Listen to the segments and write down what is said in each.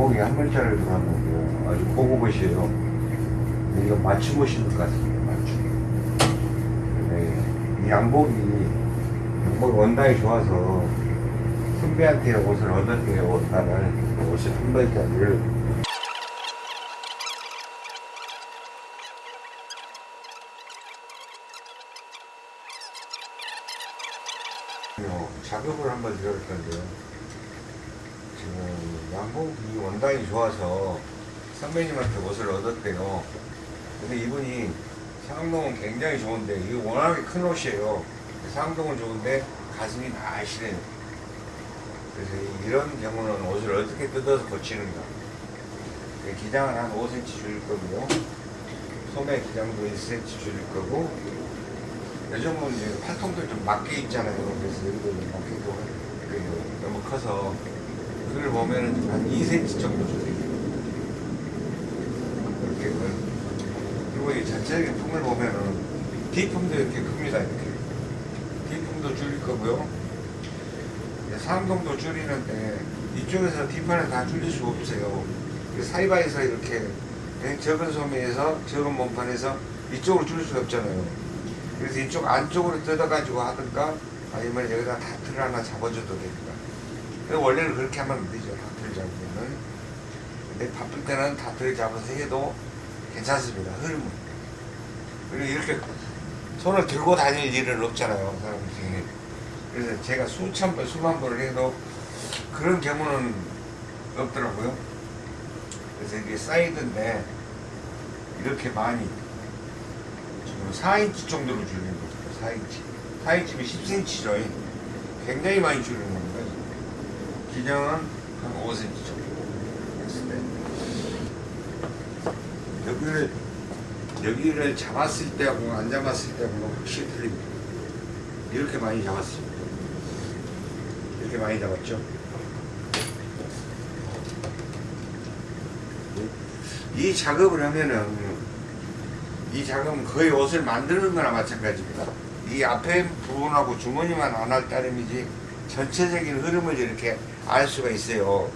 양복이 한 벌짜리 들어왔는데요. 아주 고급옷이에요. 이거 맞춤 옷인 것 같습니다. 맞춤. 근데 이 양복이 양복 원단이 좋아서 선배한테 옷을 얻었대요. 나는 옷을 한 어, 작업을 한번 들어볼 건데요. 양복이 원단이 좋아서 선배님한테 옷을 얻었대요. 근데 이분이 상동은 굉장히 좋은데 이게 워낙에 큰 옷이에요. 상동은 좋은데 가슴이 날씬해요. 그래서 이런 경우는 옷을 어떻게 뜯어서 고치는가. 그 기장은 한 5cm 줄일 거고요. 소매 기장도 1cm 줄일 거고 요즘은 이제 팔통도 좀 맞게 있잖아요. 그래서 좀 맞게 있고 그 너무 커서 그걸 보면은 한 2cm 정도. 이렇게 그- 그리고 이 전체적인 품을 보면은 D품도 이렇게 큽니다. 이렇게 D품도 줄일 거고요. 상동도 줄이는데 이쪽에서 D판을 다 줄일 수가 없어요. 그 사이바에서 이렇게 예, 적은 소매에서 적은 몸판에서 이쪽으로 줄일 수가 없잖아요. 그래서 이쪽 안쪽으로 뜯어가지고 하든가 아니면 여기다 다트를 하나 잡아줘도 됩니다. 근데 원래는 그렇게 하면 안 되죠. 다트를 잡으면은. 근데 바쁠 때는 다트를 잡아서 해도 괜찮습니다. 흐름은. 그리고 이렇게 손을 들고 다닐 일은 없잖아요. 사람들이. 그래서 제가 수천 번, 수만 번을 해도 그런 경우는 없더라고요. 그래서 이게 사이드인데 이렇게 많이 지금 4인치 정도로 줄이는 겁니다. 4인치. 4인치면 10cm죠. 굉장히 많이 줄이는 겁니다. 기장은 한 5cm 정도 했을 때. 여기를, 여기를 잡았을 때하고 안 잡았을 때하고는 확실히 틀립니다. 이렇게 많이 잡았습니다. 이렇게 많이 잡았죠. 이 작업을 하면은 이 작업은 거의 옷을 만드는 거나 마찬가지입니다. 이 앞에 부분하고 주머니만 안 할 따름이지 전체적인 흐름을 이렇게 알 수가 있어요.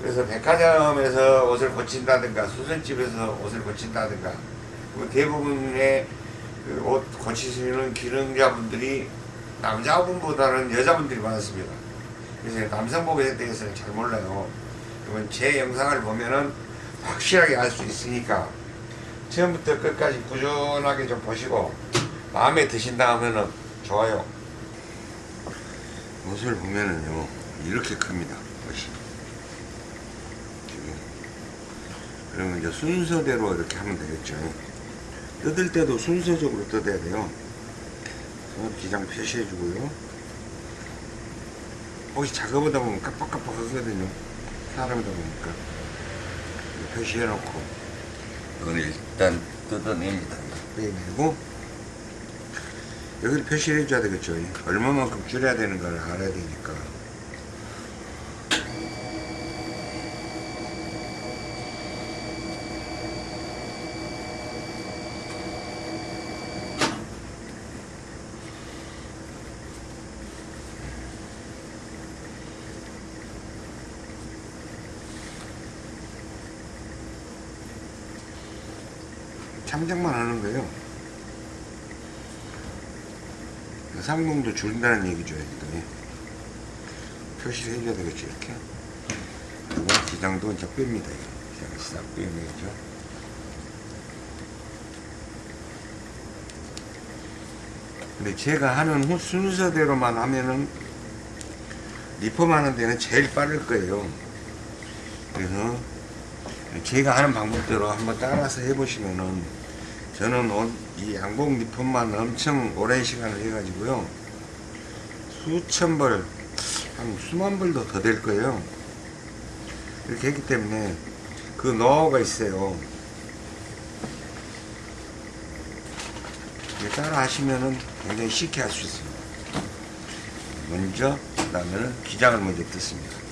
그래서 백화점에서 옷을 고친다든가 수선집에서 옷을 고친다든가 그 대부분의 그 옷 고치시는 기능자분들이 남자분보다는 여자분들이 많습니다. 그래서 남성복에 대해서는 잘 몰라요. 그러면 제 영상을 보면은 확실하게 알 수 있으니까 처음부터 끝까지 꾸준하게 좀 보시고 마음에 드신다 하면은 좋아요. 옷을 보면은요 이렇게 큽니다. 옷이. 지금. 그러면 이제 순서대로 이렇게 하면 되겠죠. 뜯을 때도 순서적으로 뜯어야 돼요. 어, 기장 표시해 주고요. 혹시 작업하다 보면 깜빡깜빡 하거든요. 사람이다 보니까. 표시해 놓고 이걸 일단 뜯어냅니다. 빼내고 여기를 표시해 줘야 되겠죠. 얼마만큼 줄여야 되는 걸 알아야 되니까. 참작만 하는 거예요. 상공도 줄인다는 얘기죠. 여기도. 표시를 해줘야 되겠죠. 이렇게. 그리고 기장도 이제 뺍니다. 기장을 싹 빼내죠. 근데 제가 하는 후 순서대로만 하면은 리폼 하는 데는 제일 빠를 거예요. 그래서 제가 하는 방법대로 한번 따라서 해보시면은 저는 옷, 이 양복 리폼만 엄청 오랜 시간을 해가지고요. 수천 벌, 한 수만 벌도 더 될 거예요. 이렇게 했기 때문에 그 노하우가 있어요. 따라 하시면은 굉장히 쉽게 할 수 있습니다. 먼저 그 다음에는 기장을 먼저 뜯습니다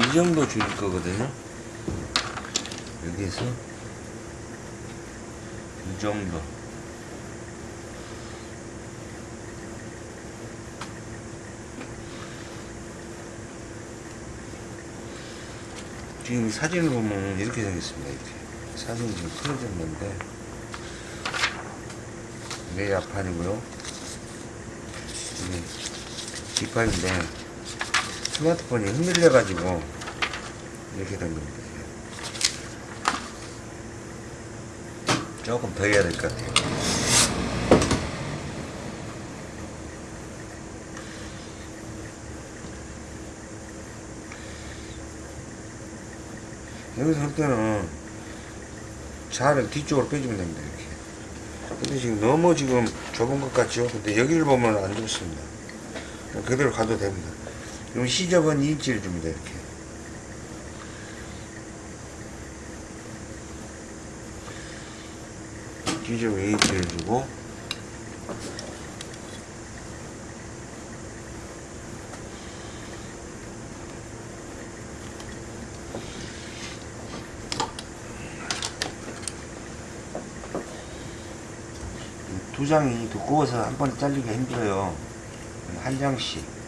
이 정도 줄일 거거든요. 여기서 이 정도. 지금 이 사진을 보면 이렇게 생겼습니다. 이렇게 사진이 지금 틀어졌는데 내 앞판이고요. 뒷판인데 스마트폰이 흔들려 가지고 이렇게 된 겁니다. 조금 더 해야 될 것 같아요. 여기서 할 때는 자를 뒤쪽으로 빼주면 됩니다. 이렇게. 근데 지금 너무 지금 좁은 것 같죠? 근데 여기를 보면 안 좋습니다. 그대로 가도 됩니다. 그럼 시접은 2인치를 줍니다. 이렇게. 시접 2인치를 주고 두 장이 두꺼워서 한 번에 잘리기가 힘들어요. 한 장씩.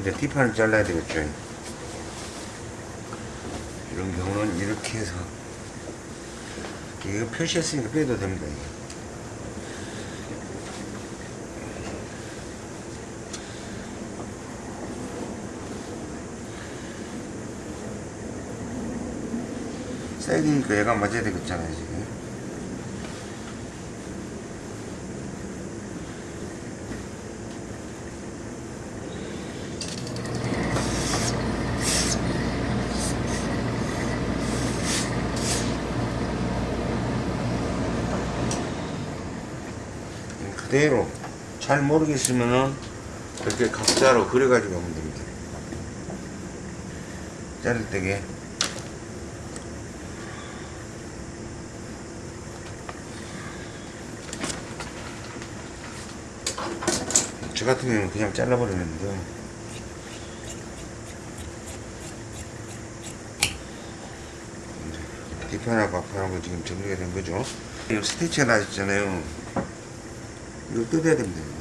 이제 뒷판을 잘라야 되겠죠. 이런 경우는 이렇게 해서 이거 표시했으니까 빼도 됩니다. 사이드니까 얘가 맞아야 되겠잖아요 지금. 그대로 잘 모르겠으면은 이렇게 각자로 그려가지고 하면 됩니다. 자를 때게 저 같은 경우는 그냥 잘라버리는데 뒷판하고 앞판하고 지금 정리가 된 거죠. 이 스티치가 나있잖아요. 이거 뜯어야 됩니다.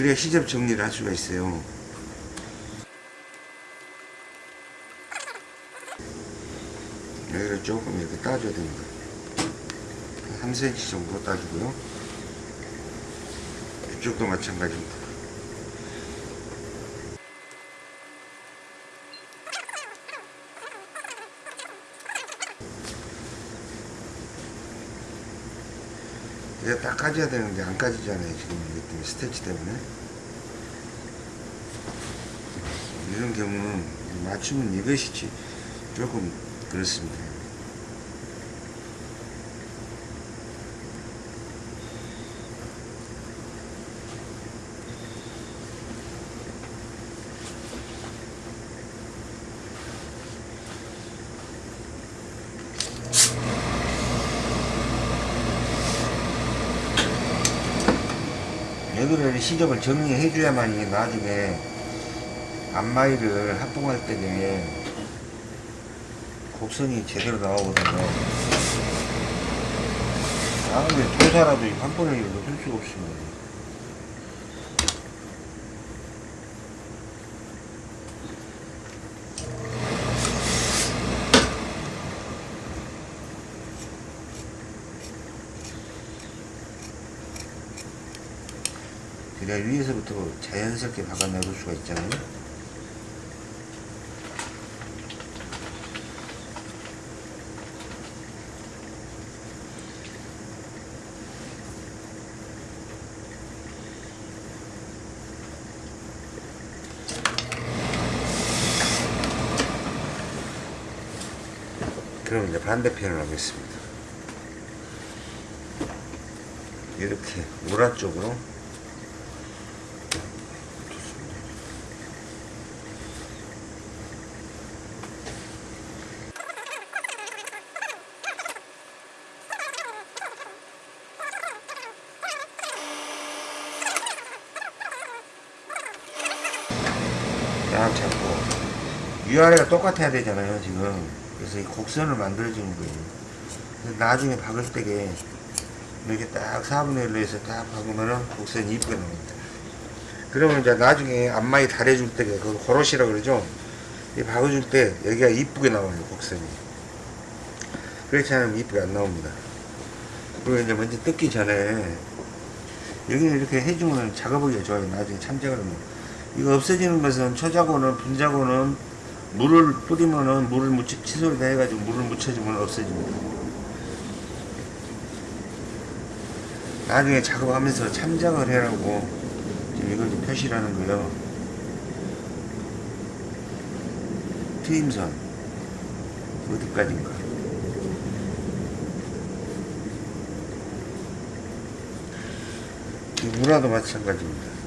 그래야 시접 정리를 할 수가 있어요. 여기를 조금 이렇게 따줘야 됩니다. 3cm 정도 따주고요. 이쪽도 마찬가지입니다. 까져야 되는데 안 까지잖아요 지금 이것 때문에 스테치 때문에. 이런 경우는 맞추면 이것이지. 조금 그렇습니다 여기를 시접을 정리해 줘야만이 나중에 앞마이를 합봉할 때에 곡선이 제대로 나오거든요. 아무리 도사라도 한 번에 할 수가 없습니다 그래야 위에서부터 자연스럽게 박아 넣을 수가 있잖아요. 그럼 이제 반대편을 하겠습니다. 이렇게 우라 쪽으로 위아래가 똑같아야 되잖아요 지금. 그래서 이 곡선을 만들어주는 거예요. 나중에 박을 때게 이렇게 딱 4분의 1로 해서 딱 박으면은 곡선이 이쁘게 나옵니다. 그러면 이제 나중에 앞마이 달해줄 때게 그 고로시라 그러죠? 이 박아줄 때 여기가 이쁘게 나와요 곡선이. 그렇지 않으면 이쁘게 안 나옵니다. 그리고 이제 먼저 뜯기 전에 여기는 이렇게 해주면 작업하기가 좋아요. 나중에 참작을 하면. 이거 없어지는 것은 초자고는 분자고는 물을 뿌리면은 물을 묻혀 칫솔을 다 해가지고 물을 묻혀주면 없어집니다. 나중에 작업하면서 참작을 해라고 지금 이걸 표시를 하는 거예요. 트임선 어디까지인가? 이 문화도 마찬가지입니다.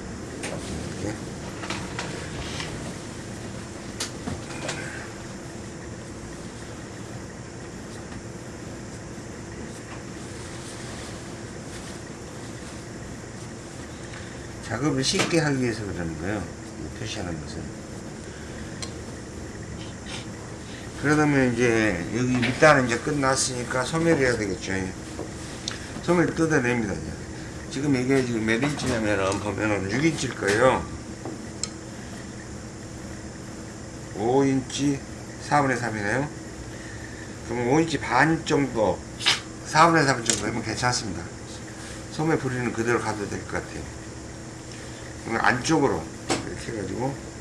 작업을 쉽게 하기 위해서 그러는 거예요. 이 표시하는 것은. 그러다면 이제 여기 밑단은 이제 끝났으니까 소멸해야 되겠죠. 소멸 뜯어냅니다. 이제. 지금 이게 지금 몇 인치냐면은 보면은 6인치일 거예요. 5인치 4분의 3이네요. 그러면 5인치 반 정도 4분의 3 정도 하면 괜찮습니다. 소매 부리는 그대로 가도 될 것 같아요. 안쪽으로 이렇게 해가지고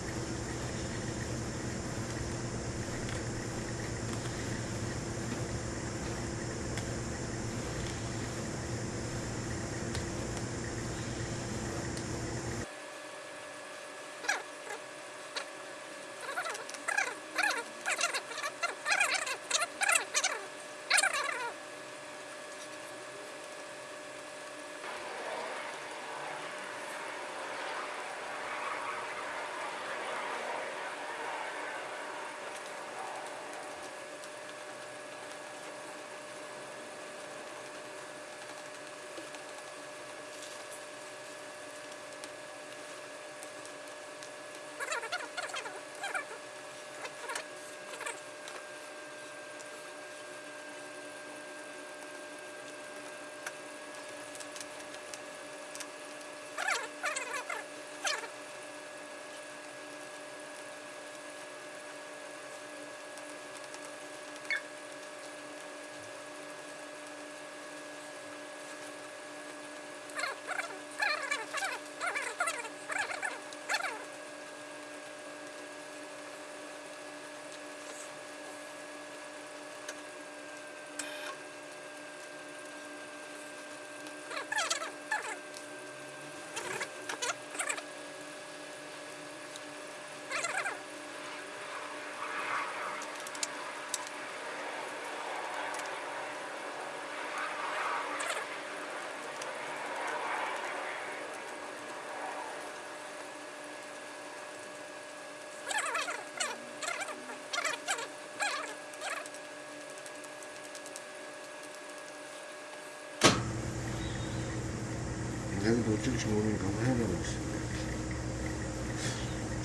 여기도 어쩔지 모르니까 한번 해보고 있습니다.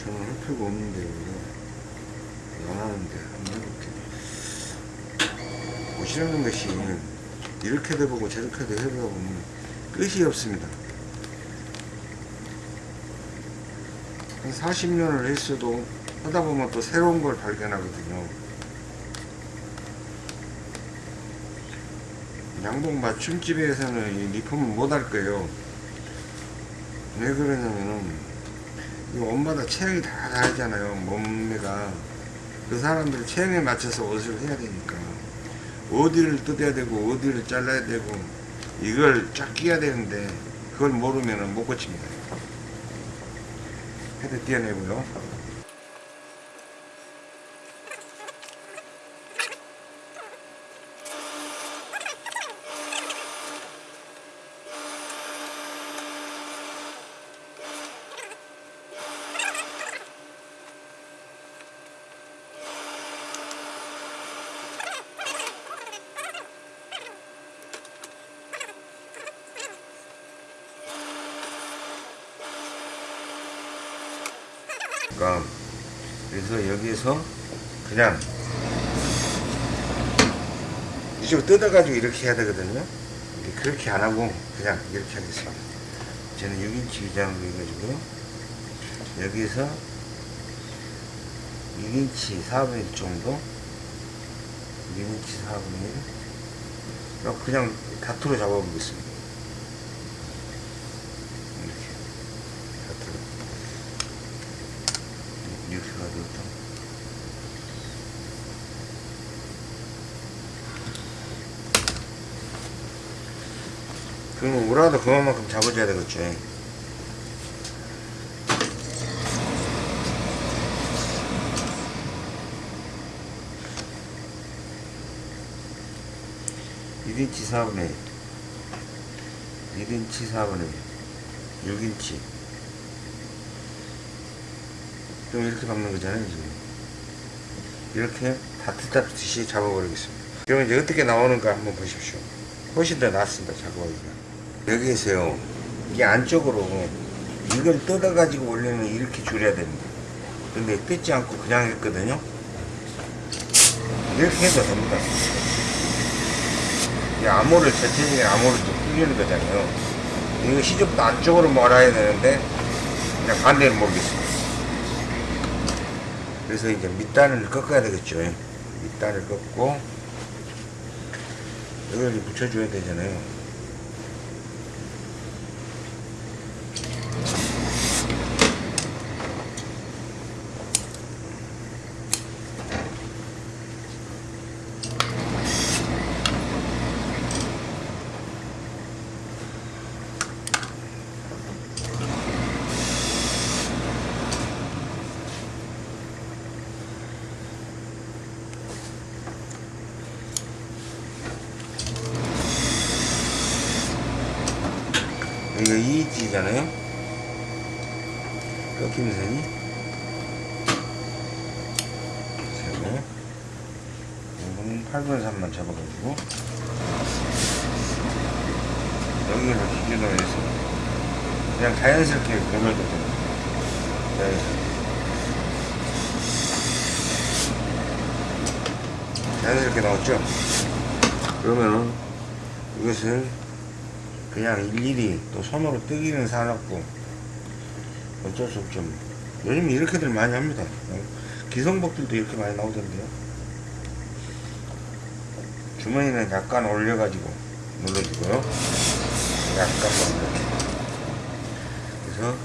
저는 할 필요가 없는데, 이거. 안 하는데, 한번 해볼게요. 옷이라는 것이 이렇게도 해보고 저렇게도 해보다 보면 끝이 없습니다. 한 40년을 했어도 하다 보면 또 새로운 걸 발견하거든요. 양복 맞춤집에서는 이 리폼을 못 할 거예요. 왜 그러냐면은 이 옷마다 체형이 다 다르잖아요 몸매가. 그 사람들 체형에 맞춰서 옷을 해야 되니까. 어디를 뜯어야 되고 어디를 잘라야 되고 이걸 쫙 끼야 되는데 그걸 모르면은 못 고칩니다. 헤드 띄어내고요 되니까 여기에서 그냥 이쪽으로 뜯어가지고 이렇게 해야 되거든요. 그렇게 안 하고 그냥 이렇게 하겠습니다. 저는 6인치 위장으로 해가지고 여기에서 6인치 4분의 1 정도 6인치 4분의 1 그냥 다투로 잡아보겠습니다 이렇게 다투로 이렇게 가지고 좀 그러면 우라도 그만큼 잡아줘야 되겠죠1 인치 4분의 1 1인치 4분의 6인치. 좀 이렇게 박는 거잖아요 지금. 이렇게 다트 잡듯이 잡아버리겠습니다. 그러면 이제 어떻게 나오는가 한번 보십시오. 훨씬 더 낫습니다 작업하기가 여기에서요 이 안쪽으로 이걸 뜯어 가지고 원래는 이렇게 줄여야 됩니다. 근데 뜯지 않고 그냥 했거든요. 이렇게 해도 됩니다. 이 암호를 전체적인 암호를 좀 풀리는 거잖아요. 이거 시접도 안쪽으로 몰아야 되는데 그냥 반대는 모르겠습니다. 그래서 이제 밑단을 꺾어야 되겠죠. 밑단을 꺾고 여기를 붙여줘야 되잖아요 여기가 2인치잖아요 꺾이는 선이 세고 이거는 8분의 3만 잡아가지고 여기를 기준으로 해서 그냥 자연스럽게 돌려도 됩니다 자연스럽게 자연스럽게 나왔죠 그러면은 이것을 그냥 일일이 또 손으로 뜨기는 사놨고 어쩔 수 없죠. 요즘 이렇게들 많이 합니다. 기성복들도 이렇게 많이 나오던데요. 주머니는 약간 올려가지고 눌러주고요. 약간만 이렇게. 그래서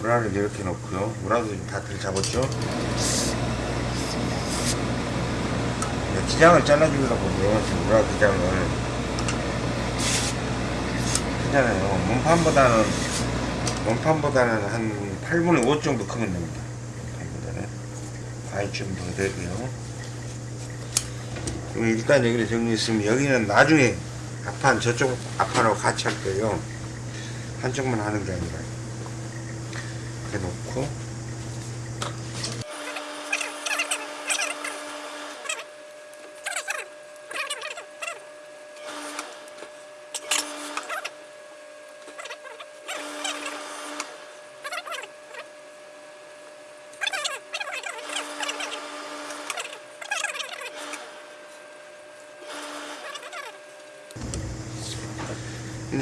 우라를 이렇게 놓고요. 우라도 지금 다들 잡았죠 네, 기장을 잘라주려고 우라 기장을 크잖아요. 몸판보다는, 몸판보다는 한 8분의 5 정도 크면 됩니다. 몸판보다는. 반이 좀더 되고요. 그럼 일단 여기를 정리했으면 여기는 나중에 앞판, 저쪽 앞판하고 같이 할 거예요. 한쪽만 하는 게 아니라. 이렇게 놓고.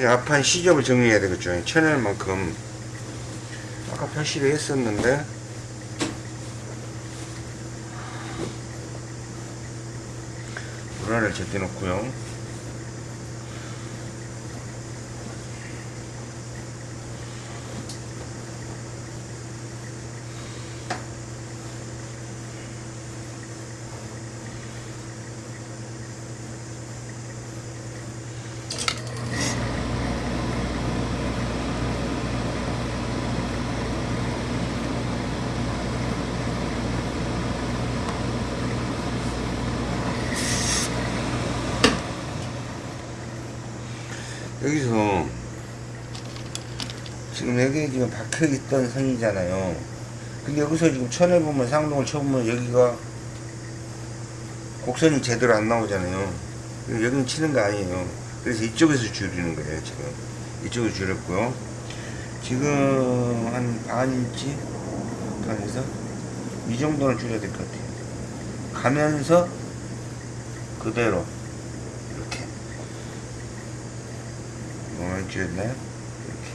이제 앞판 시접을 정리해야 되겠죠. 채널만큼 아까 표시를 했었는데 불안을 제때 놓고요. 여기서 지금 여기 지금 박혀있던 선이잖아요. 근데 여기서 지금 쳐내보면 상동을 쳐보면 여기가 곡선이 제대로 안 나오잖아요. 여기는 치는 거 아니에요. 그래서 이쪽에서 줄이는 거예요, 지금. 이쪽으로 줄였고요. 지금 한 반인치? 판에서 이 정도는 줄여야 될 것 같아요. 가면서 그대로 이렇게 뭐만 줄였나요? 이렇게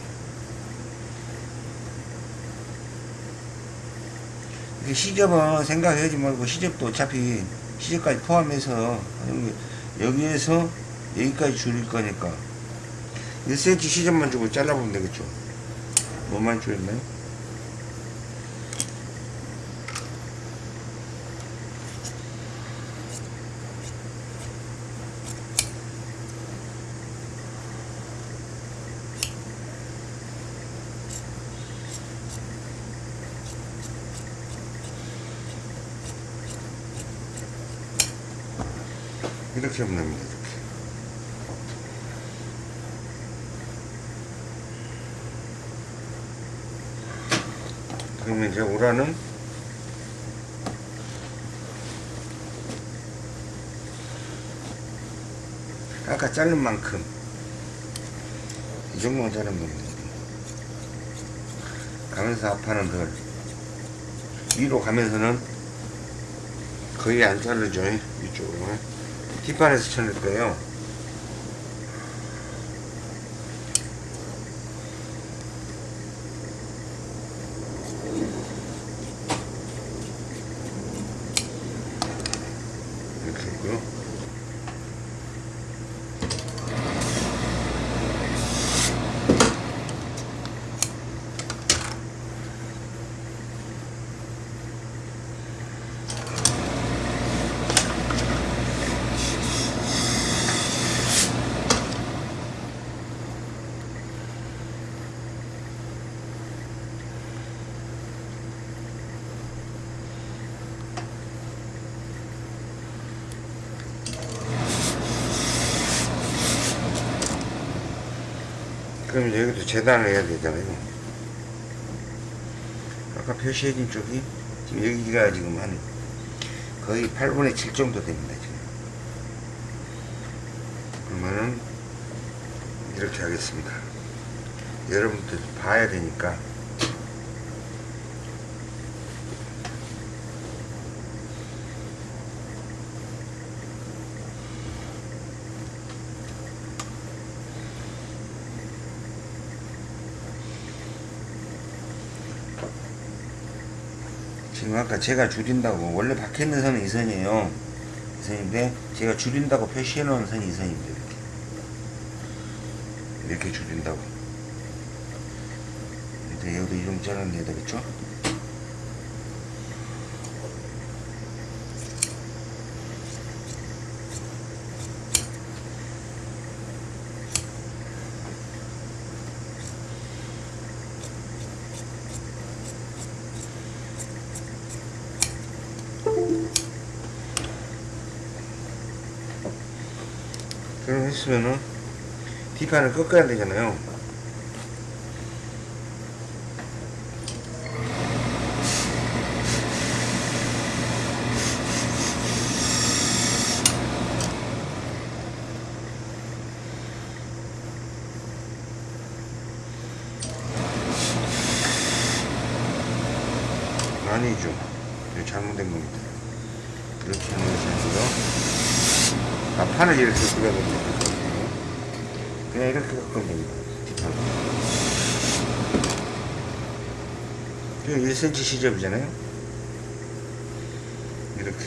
이게 시접은 생각하지 말고 시접도 어차피 시접까지 포함해서 여기, 여기에서 여기까지 줄일 거니까 1cm 시접만 주고 잘라보면 되겠죠 뭐만 줄였나요? 이렇게 하면 됩니다. 이렇게. 그러면 이제 오라는 아까 자른 만큼 이 정도만 자르면 됩니다. 가면서 앞판은 덜 위로 가면서는 거의 안 자르죠 이쪽으로 뒷판에서 쳐낼 거예요 여기도 재단을 해야 되잖아요. 아까 표시해진 쪽이 지금 여기가 지금 한 거의 8분의 7 정도 됩니다. 지금. 그러면은 이렇게 하겠습니다. 여러분들 봐야 되니까 아까 제가 줄인다고 원래 박혀 있는 선은 이 선이에요. 이 선인데 제가 줄인다고 표시해 놓은 선이 이 선입니다. 이렇게 이렇게 줄인다고. 이제 여기도 이름 잘라내야 되겠죠? 그럼 했으면은 뒷판을 꺾어야 되잖아요. 아니죠. 이거 잘못된 겁니다. 이렇게 하는 것이 아니고 아, 판을 이렇게 끄야 됩니다. 그냥 이렇게 꺾으면 됩니다. 뒷판. 이거 1cm 시접이잖아요? 이렇게.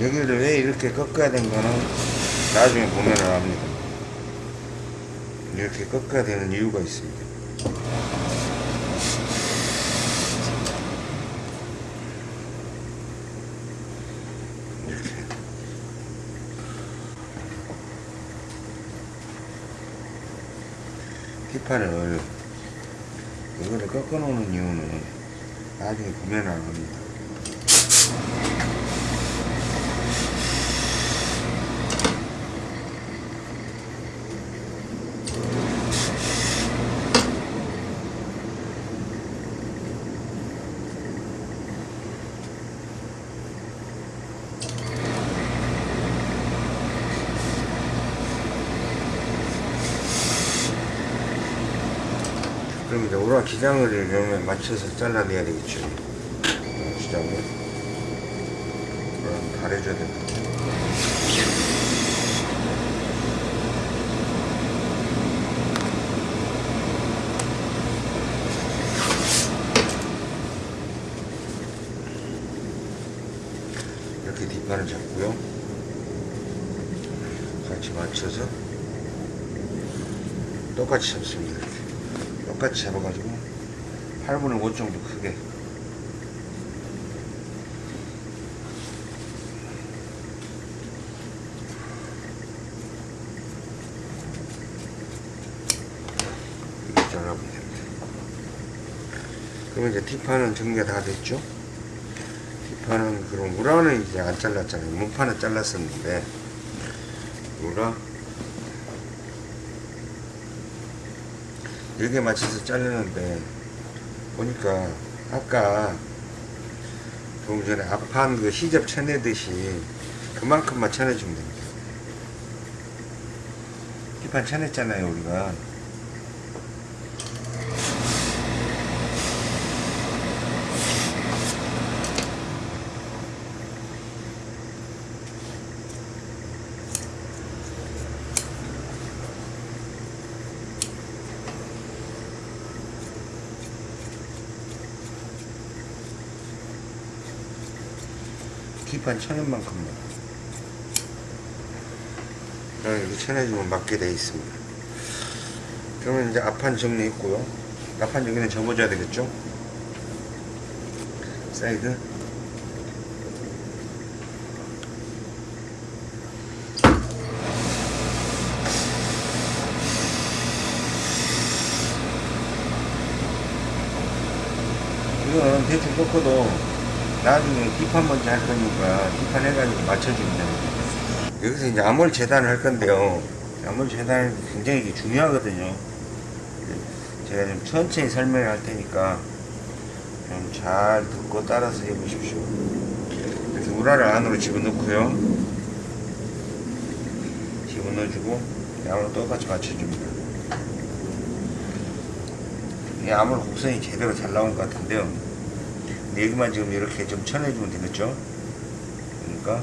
여기를 왜 이렇게 꺾어야 된 거는 나중에 보면 압니다. 이렇게 꺾어야 되는 이유가 있습니다. 뒷판을 이거를 꺾어 놓는 이유는 나중에 보면 압니다. 우라 기장을 이러면 맞춰서 잘라내야 되겠죠. 어, 기장을. 그럼 가려줘야 됩니다. 이렇게 뒷판을 잡고요. 같이 맞춰서 똑같이 잡습니다. 똑같이 잡아가지고 8분의 5 정도 크게 잘라보면 됩니다. 그러면 이제 뒷판은 정리가 다 됐죠? 뒷판은 그럼 우라는 이제 안 잘랐잖아요. 문판은 잘랐었는데 우라 이렇게 맞춰서 자르는데 보니까 아까 조금 전에 앞판 그 시접 쳐내듯이 그만큼만 쳐내주면 됩니다. 뒷판 쳐냈잖아요 우리가 뒷판 쳐낸 만큼만 그냥 이렇게 쳐내주면 맞게 돼 있습니다. 그러면 이제 앞판 정리했고요. 앞판 여기는 접어줘야 되겠죠? 사이드. 이거는 대충 꺾어도 나중에 뒷판 먼저 할 거니까 뒷판 해가지고 맞춰주면 됩니다. 여기서 이제 암홀 재단을 할 건데요. 암홀 재단이 굉장히 이게 중요하거든요. 제가 좀 천천히 설명을 할 테니까 좀 잘 듣고 따라서 해보십시오. 이렇게 우라를 안으로 집어넣고요. 집어넣어주고 양으로 똑같이 맞춰줍니다. 이 아무리 곡선이 제대로 잘 나온 것 같은데요. 여기만 지금 이렇게 좀 쳐내주면 되겠죠? 그러니까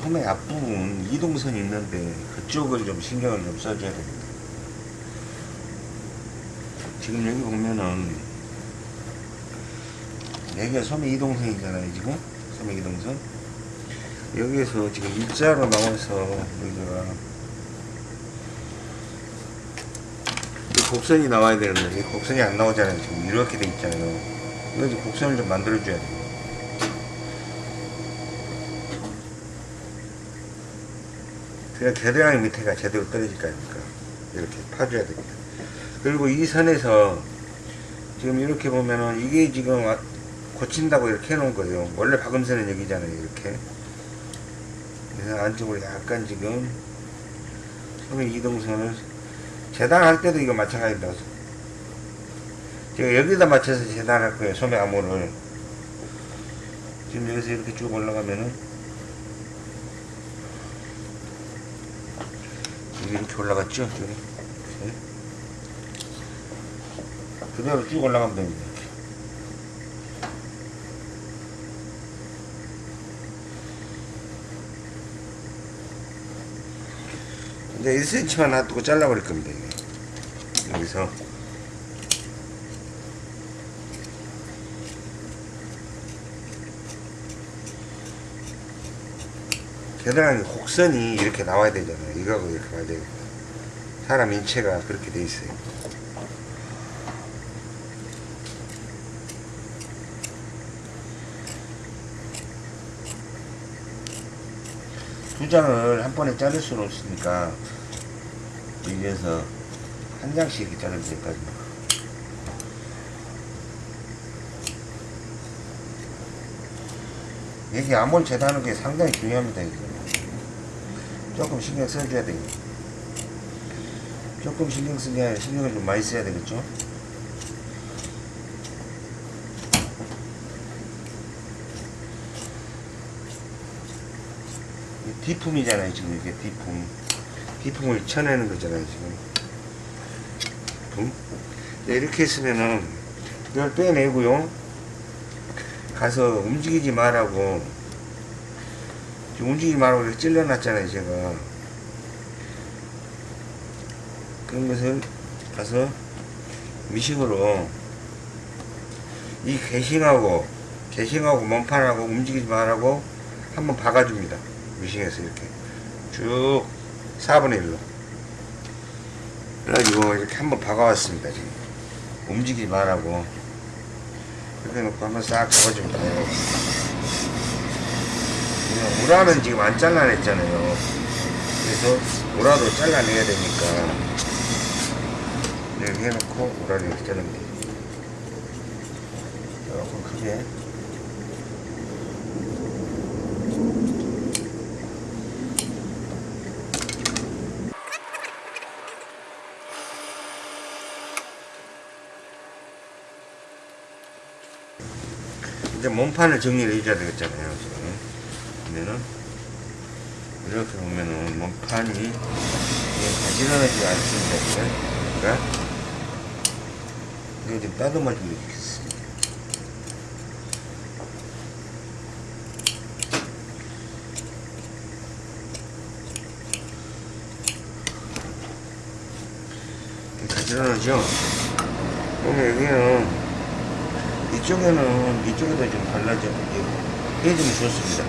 소매 앞부분 이동선이 있는데 그쪽을 좀 신경을 좀 써줘야 됩니다. 지금 여기 보면은 여기가 소매 이동선이잖아요 지금. 소매 이동선. 여기에서 지금 일자로 나와서 여기가 이 곡선이 나와야 되는데 이 곡선이 안 나오잖아요 지금. 이렇게 돼 있잖아요. 이거 이제 곡선을 좀 만들어 줘야 돼요. 그래야 겨드랑이 밑에가 제대로 떨어질 거 아닙니까? 이렇게 파줘야 됩니다. 그리고 이 선에서 지금 이렇게 보면은 이게 지금 와- 고친다고 이렇게 해놓은 거예요. 원래 박음선은 여기잖아요. 이렇게. 그래서 안쪽으로 약간 지금 소매 이동선을 재단할 때도 이거 마찬가지다. 제가 여기다 맞춰서 재단할 거예요. 소매 암호를. 지금 여기서 이렇게 쭉 올라가면은 이렇게 올라갔죠? 여기. 이렇게. 그대로 쭉 올라가면 됩니다. 이제 1cm만 놔두고 잘라버릴 겁니다. 여기서. 겨드랑이 곡선이 이렇게 나와야 되잖아요. 이거하고 이렇게 가야 되고. 사람 인체가 그렇게 돼 있어요. 두 장을 한 번에 자를 수는 없으니까 여기에서 한 장씩 자르면 될까요? 이게 암홀 재단하는 게 상당히 중요합니다. 조금 신경 써줘야 돼요. 조금 신경 쓰게 신경을 좀 많이 써야 되겠죠? 디품이잖아요 지금 이게 디품. 디품을 쳐내는 거잖아요 지금. 디품? 네, 이렇게 했으면은 이걸 빼내고요. 가서 움직이지 말라고. 움직이지 말라고 이렇게 찔러놨잖아요 제가. 그런 것을 가서 미싱으로 이 개싱하고 개싱하고 몸판하고 움직이지 말라고 한번 박아줍니다 미싱에서 이렇게 쭉 4분의 1로. 그래가지고 이렇게 한번 박아왔습니다 지금. 움직이지 말라고. 이렇게 놓고 한번 싹 잡아줍니다. 우라는 지금 안 잘라냈잖아요. 그래서 우라도 잘라내야 되니까. 이렇게 해놓고 우라를 이렇게 돼요 조금 크게 몸판을 정리를 해줘야 되겠잖아요 지금. 그러면은 이렇게 보면은 몸판이 가지런하지 않습니다 그러니까 이거 좀 따듬어 주겠습니다. 가지런하죠? 그러면 여기는 이쪽에는 이쪽에도 좀 발라져 해주면 좋습니다.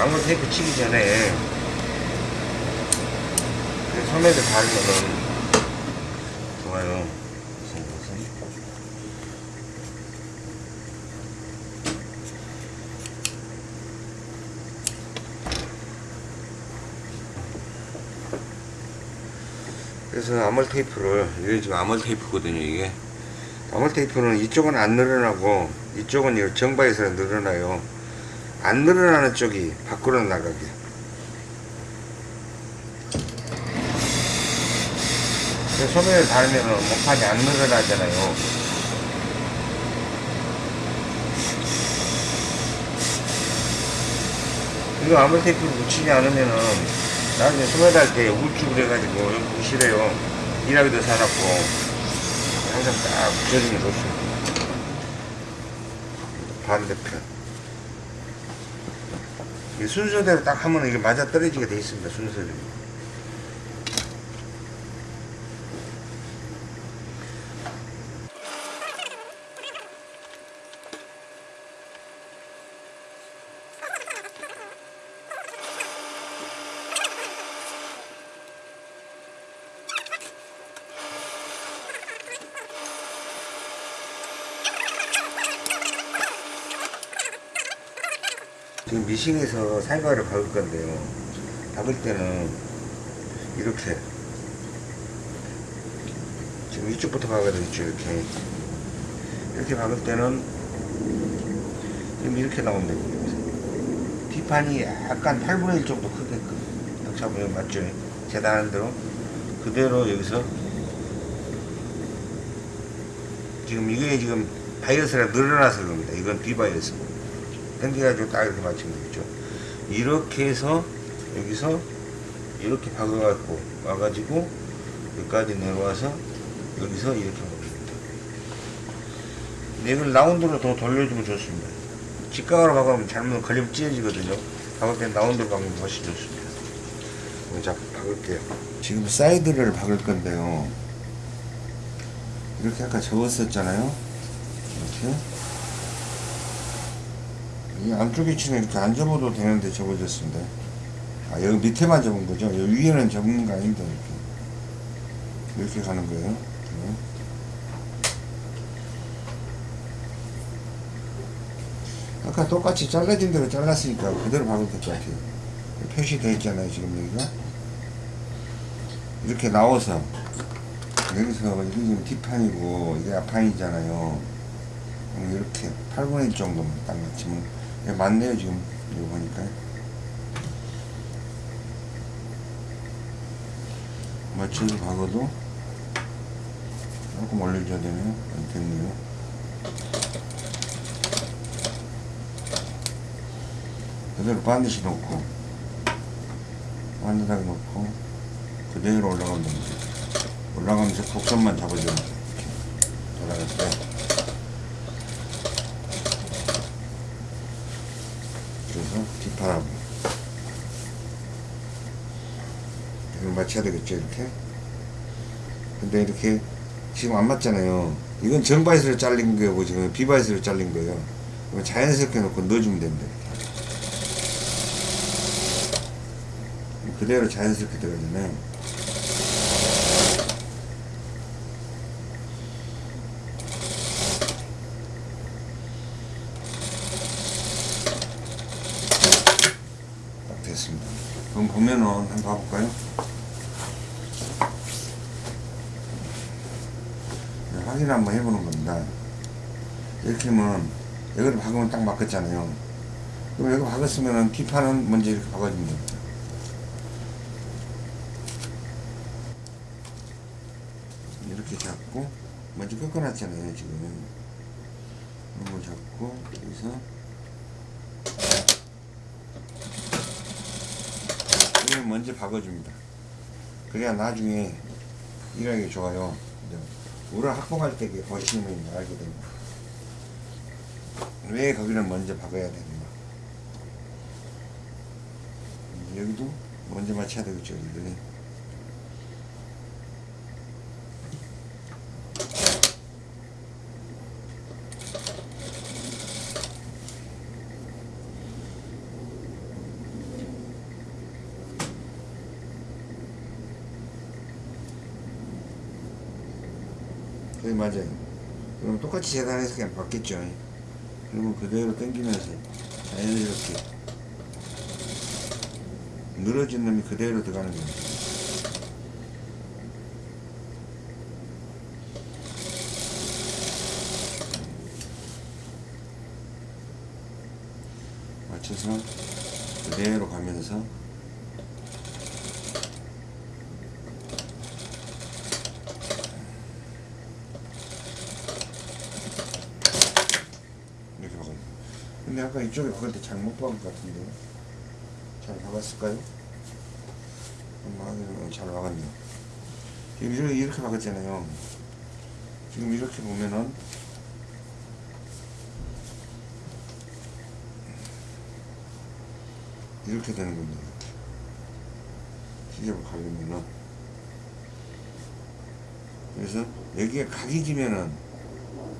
아무 테이프 치기 전에 그 소매를 바르면은 좋아요. 무슨 무슨 그래서 아몰 테이프를 이게 지금 아몰 테이프거든요 이게. 아몰 테이프는 이쪽은 안 늘어나고 이쪽은 이 정바에서 늘어나요. 안 늘어나는 쪽이 밖으로 나가게. 소매를 달면은 목판이 안 늘어나잖아요. 이거 아몰 테이프를 붙이지 않으면은 나중에 소매 달때 우쭐 해가지고 여기 보기 싫어요. 일하기도 사놨고 항상 딱 붙여주면 좋습니다 반대편. 이 순서대로 딱 하면 이게 맞아 떨어지게 돼 있습니다 순서대로 미싱에서 살과를 박을 건데요. 박을 때는 이렇게 지금 이쪽부터 박아야 되겠죠. 이렇게 이렇게 박을 때는 지금 이렇게 나오면 됩니다. 뒷판이 약간 8분의 1 정도 크게끔 딱 잡으면 맞죠? 재단하는 대로 그대로 여기서 지금 이게 지금 바이어스가 늘어나서 그럽니다. 이건 비바이어스. 당겨가지고 딱 이렇게 맞추면 되겠죠. 이렇게 해서 여기서 이렇게 박아갖고 와가지고 여기까지 내려와서 여기서 이렇게 됩니다. 근데 이걸 라운드로 더 돌려주면 좋습니다. 직각으로 박으면 잘못 걸리면 찢어지거든요. 박을 때 라운드로 박으면 훨씬 좋습니다. 자, 박을게요. 지금 사이드를 박을 건데요. 이렇게 아까 접었었잖아요. 이렇게. 이 안쪽에 치는 이렇게 안 접어도 되는데 접어졌습니다. 아, 여기 밑에만 접은 거죠? 여기 위에는 접는 거 아닙니다. 이렇게. 이렇게 가는 거예요. 네. 아까 똑같이 잘라진 대로 잘랐으니까 그대로 박으면 될 것 같아요. 표시되어 있잖아요, 지금 여기가. 이렇게 나와서, 여기서, 이게 지금 뒷판이고, 이게 앞판이잖아요. 이렇게 8분의 1 정도만 딱 맞추면 예, 맞네요 지금 이거 보니까 맞춰서 박아도 조금 올려줘야 되네요 안 됐네요 그대로 반드시 놓고 반듯하게 놓고 그대로 올라가면 됩니다. 올라가면서 곡선만. 이렇게 올라갈 때 뒷판하고 이걸 맞춰야 되겠죠 이렇게? 근데 이렇게 지금 안 맞잖아요. 이건 정바이스로 잘린 거고 지금 비바이스로 잘린 거예요. 자연스럽게 놓고 넣어주면 됩니다. 그대로 자연스럽게 들어가잖아요 딱 됐습니다 그럼 보면은 한번 봐볼까요? 네, 확인 한번 해보는 겁니다. 이렇게 하면 여기를 박으면 딱 맞겠잖아요. 그럼 여기 박았으면은 뒷판은 먼저 이렇게 박아주면 됩니다. 이렇게 잡고 먼저 꺾어놨잖아요 지금. 이걸 잡고 여기서 이걸 먼저 박아줍니다. 그래야 나중에 일하기 좋아요. 우를 확보할 때 보시면 알게 됩니다. 왜 거기를 먼저 박아야 되는가. 여기도 먼저 맞춰야 되겠죠, 여기들이. 네, 맞아요. 그럼 똑같이 재단해서 그냥 받겠죠. 그러면 그대로 당기면서 자연스럽게 늘어진 놈이 그대로 들어가는 겁니다. 맞춰서 그대로 가면서 이렇게 박아요. 근데 아까 이쪽에 박을 때 잘못 박은 것 같은데 잘 박았을까요? 잘 박았네요. 지금 이렇게 박았잖아요. 지금 이렇게 보면은 이렇게 되는 겁니다. 시접을 가려면은 그래서 여기에 각이 지면은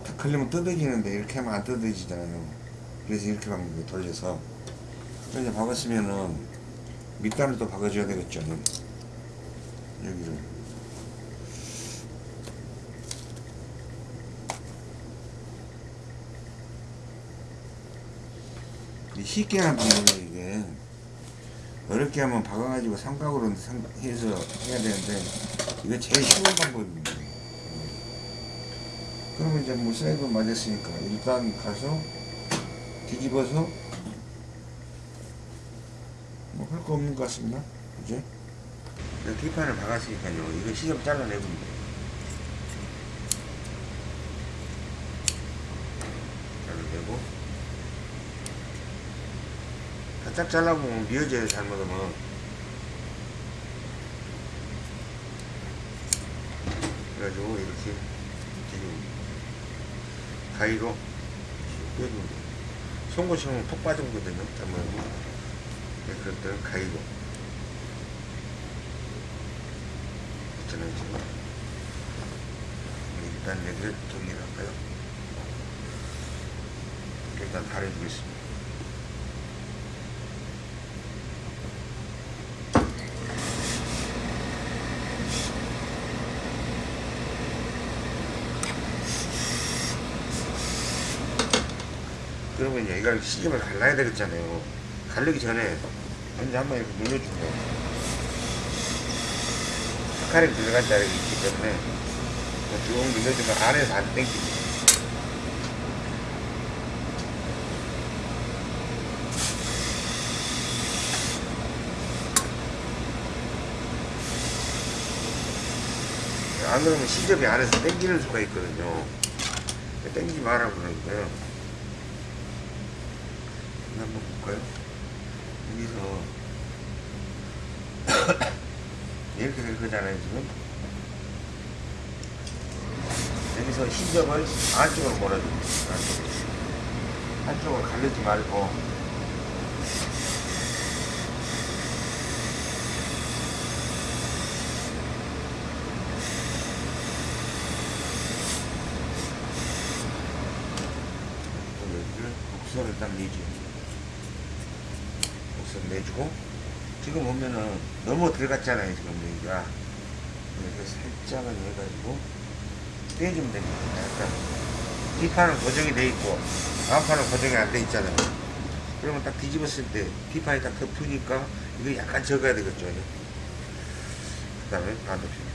탁 걸리면 뜯어지는데 이렇게 하면 안 뜯어지잖아요. 그래서 이렇게 박는 거예요. 돌려서. 그래서 박았으면은 밑단을 또 박아줘야 되겠죠. 여기를. 이 쉽게 하는 방법이에요, 이게. 어렵게 하면 박아가지고 삼각으로 삼- 해서 해야 되는데, 이거 제일 쉬운 방법입니다. 그러면 이제 뭐 사이드 맞았으니까 일단 가서 뒤집어서 뭐 할 거 없는 것 같습니다. 이제 뒷판을 박았으니까요. 이거 시접 잘라내면 돼요. 잘라내고 바짝 잘라보면 미어져요 잘못하면 그래가지고 이렇게 지금 가위로 돼요. 송곳처럼 톡 빠지거든요. 잘못하면 네, 그럴 때는 가위로 있잖아요 지금 네, 일단 여기를 정리를 할까요? 일단 가려주겠습니다. 이제 이걸 시접을 갈라야 되겠잖아요. 갈르기 전에 먼저 한번 이렇게 눌러주고 스카링 들어간 자리가 있기 때문에 쭉 눌러주면 안에서 안 땡기고 안 그러면 시접이 안에서 땡기는 수가 있거든요. 땡기지 마라 그러니까요. 한번 볼까요? 여기서 이렇게 될 거잖아요 지금. 여기서 신점을 안쪽으로 몰아줍니다. 안쪽으로. 한쪽을 가르지 말고 여기를 곡선을 딱 내죠. 내주고 지금 보면은 너무 들어갔잖아요 지금 여기가 이렇게 살짝은 해가지고 떼주면 됩니다. 약간 뒷판은 고정이 돼 있고 앞판은 고정이 안 돼 있잖아요. 그러면 딱 뒤집었을 때 뒷판이 딱 덮으니까 이거 약간 적어야 되겠죠. 그 다음에 반대편.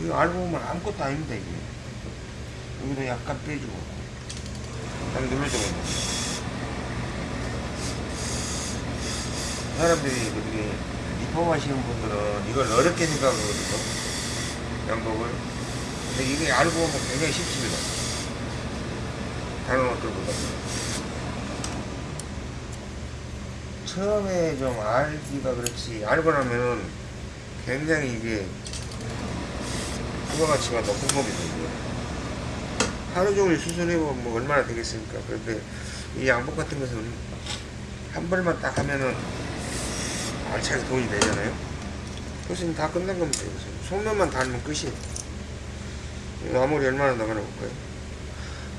이거 알고 보면 아무것도 아닙니다 이게. 여기도 약간 빼주고 딱 눌러주고 사람들이 이렇게 리폼하시는 분들은 이걸 어렵게 생각하거든요. 양복을. 근데 이게 알고 보면 굉장히 쉽습니다. 다른 옷들보다. 처음에 좀 알기가 그렇지 알고 나면은 굉장히 이게 부가가치가 겁니다 이게. 하루 종일 수술해보면 뭐 얼마나 되겠습니까 그런데 이 양복 같은 것은 한 벌만 딱 하면은 알차게 돈이 되잖아요. 그것은 다 끝난 겁니다. 속면만 달면 끝이에요. 아무리 얼마나 나가나 볼까요?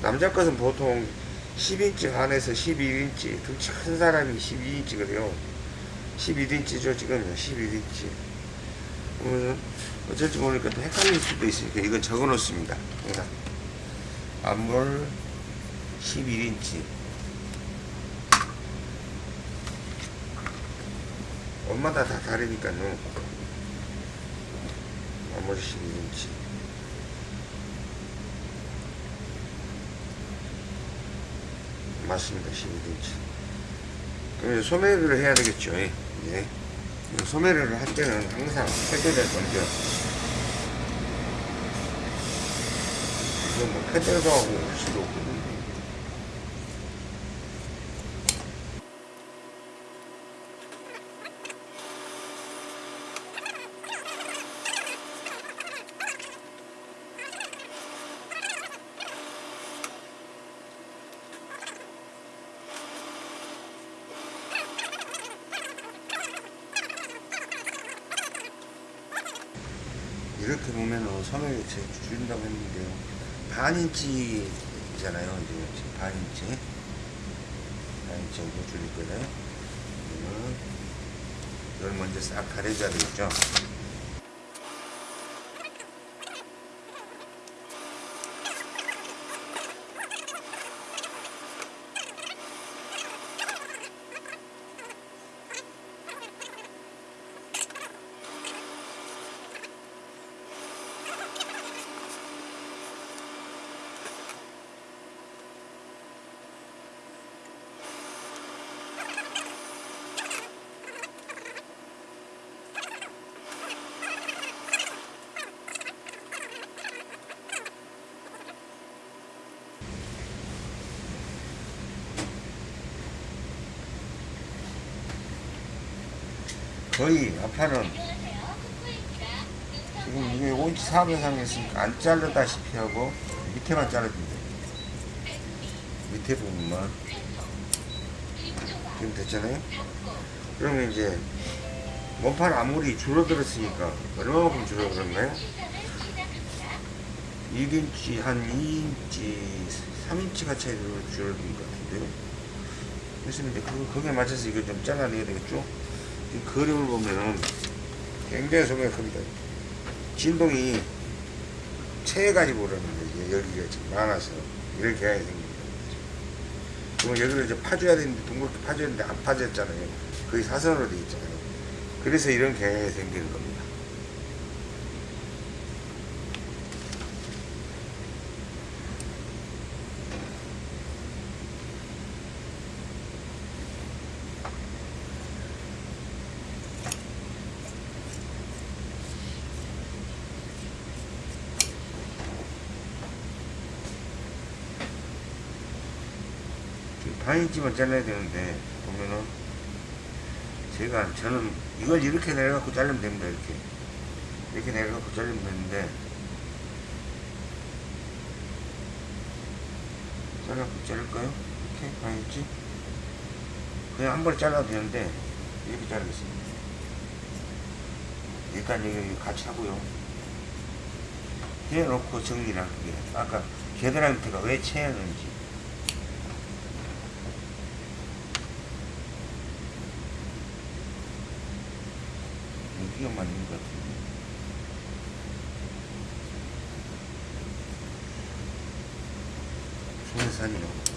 남자 것은 보통 10인치 안에서 11인치, 등치 큰 사람이 12인치거든요. 11인치죠, 지금 11인치. 그러면 어쩔지 모르니까 또 헷갈릴 수도 있으니까 이건 적어 놓습니다. 항상. 앞물 11인치. 옷마다 다 다르니까요. 나머지 12인치. 맞습니다. 12인치. 그럼 소매를 해야 되겠죠. 예. 예. 소매를 할 때는 항상 패드를 먼 저. 이거 뭐 패드도 하고 올 수도 없고. 이렇게 보면은 소매를 제 줄인다고 했는데요. 반 인치잖아요. 이제 지금 반 인치. 반 인치 정도 줄일. 그러면 이걸 먼저 싹 가려줘야 되겠죠. 거의 아파는 지금 이게 5인치 4분 이상 했으니까 안 자르다시피 하고 밑에만 돼요. 밑에 부분만 지금 됐잖아요. 그러면 이제 몸판 아무리 줄어들었으니까 얼마만큼 줄어들었나요? 1인치 한 2인치 3인치가 차이 줄어든 것 같은데요. 그래서 이제 그, 거기에 맞춰서 이거 좀 잘라내야 되겠죠? 이 그림을 보면은 굉장히 소매가 큽니다. 진동이 체해가지고 그러는데 이게 여기가 지금 많아서 이런 경향이 생깁니다. 그럼 여기를 이제 파줘야 되는데 둥그렇게 파줘야 되는데 안 파졌잖아요. 거의 사선으로 돼 있잖아요. 그래서 이런 경향이 생기는 겁니다. 반 인치만 잘라야 되는데 보면은. 제가 저는 이걸 이렇게 내려갖고 자르면 됩니다 이렇게. 이렇게 내려갖고 자르면 되는데. 잘라갖고 자를까요? 이렇게? 반 인치 그냥 한 번에 잘라도 되는데 이렇게 자르겠습니다. 일단 여기 같이 하고요. 해놓고 정리를 할게요 아까 겨드랑이 밑에가 왜 채였는지 여기가 맞는 것 같은데 손산이요.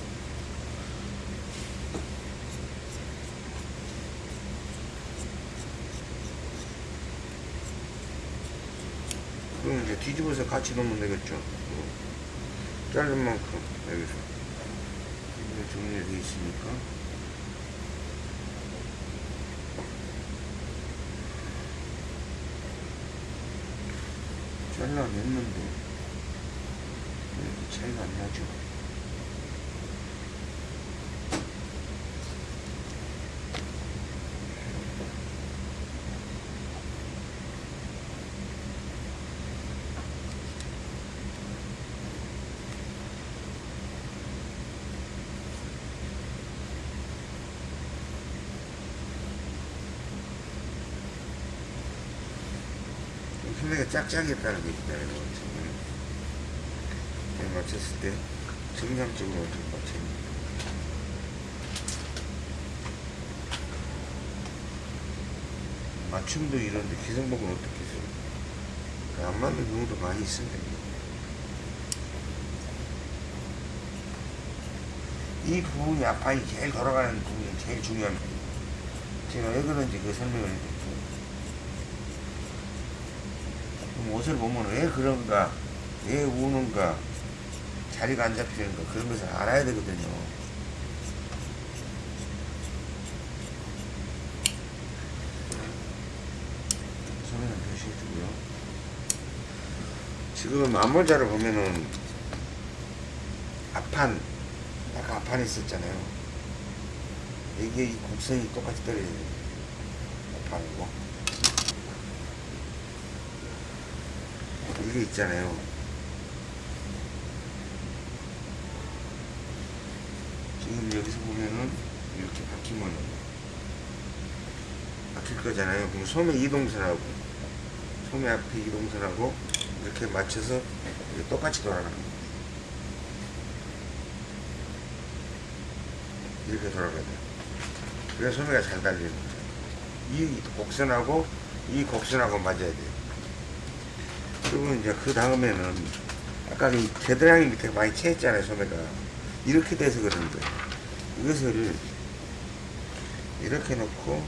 그럼 이제 뒤집어서 같이 넣으면 되겠죠? 어. 자른 만큼 여기서. 이제 정리가 되어 있으니까 잘라냈는데 왜 이렇게 차이가 안 나죠? 소매가 짝짝이었다는 게 있잖아요. 지금 잘 맞췄을 때 정상적으로 어떻게 맞췄는지. 맞춤도 이런데 기성복은 어떻게 써요? 그안 맞는 경우도 많이 있습니다. 이 부분이 앞판이 제일 돌아가는 부분이 제일 중요합니다. 제가 왜 그런지 그 설명을 해드릴게요. 옷을 보면 왜 그런가, 왜 우는가, 자리가 안 잡히는가 그런 것을 알아야 되거든요. 소리는 표시해주고요. 지금 앞모자를 보면은 앞판, 아까 앞판에 있었잖아요. 이게 이 곡선이 똑같이 떨어져야 돼요. 앞판이고. 이게 있잖아요. 지금 여기서 보면은 이렇게 바뀌면 바뀔 거잖아요. 그럼 소매 이동선하고 소매 앞에 이동선하고 이렇게 맞춰서 이렇게 똑같이 돌아가는 거예요. 이렇게 돌아가야 돼요. 그래야 소매가 잘 달리는 거죠. 이 곡선하고 이 곡선하고 맞아야 돼요. 그리고 이제 그 다음에는 아까 이 겨드랑이 밑에 많이 채했잖아요 소매가. 이렇게 돼서 거예요 이것을 이렇게 놓고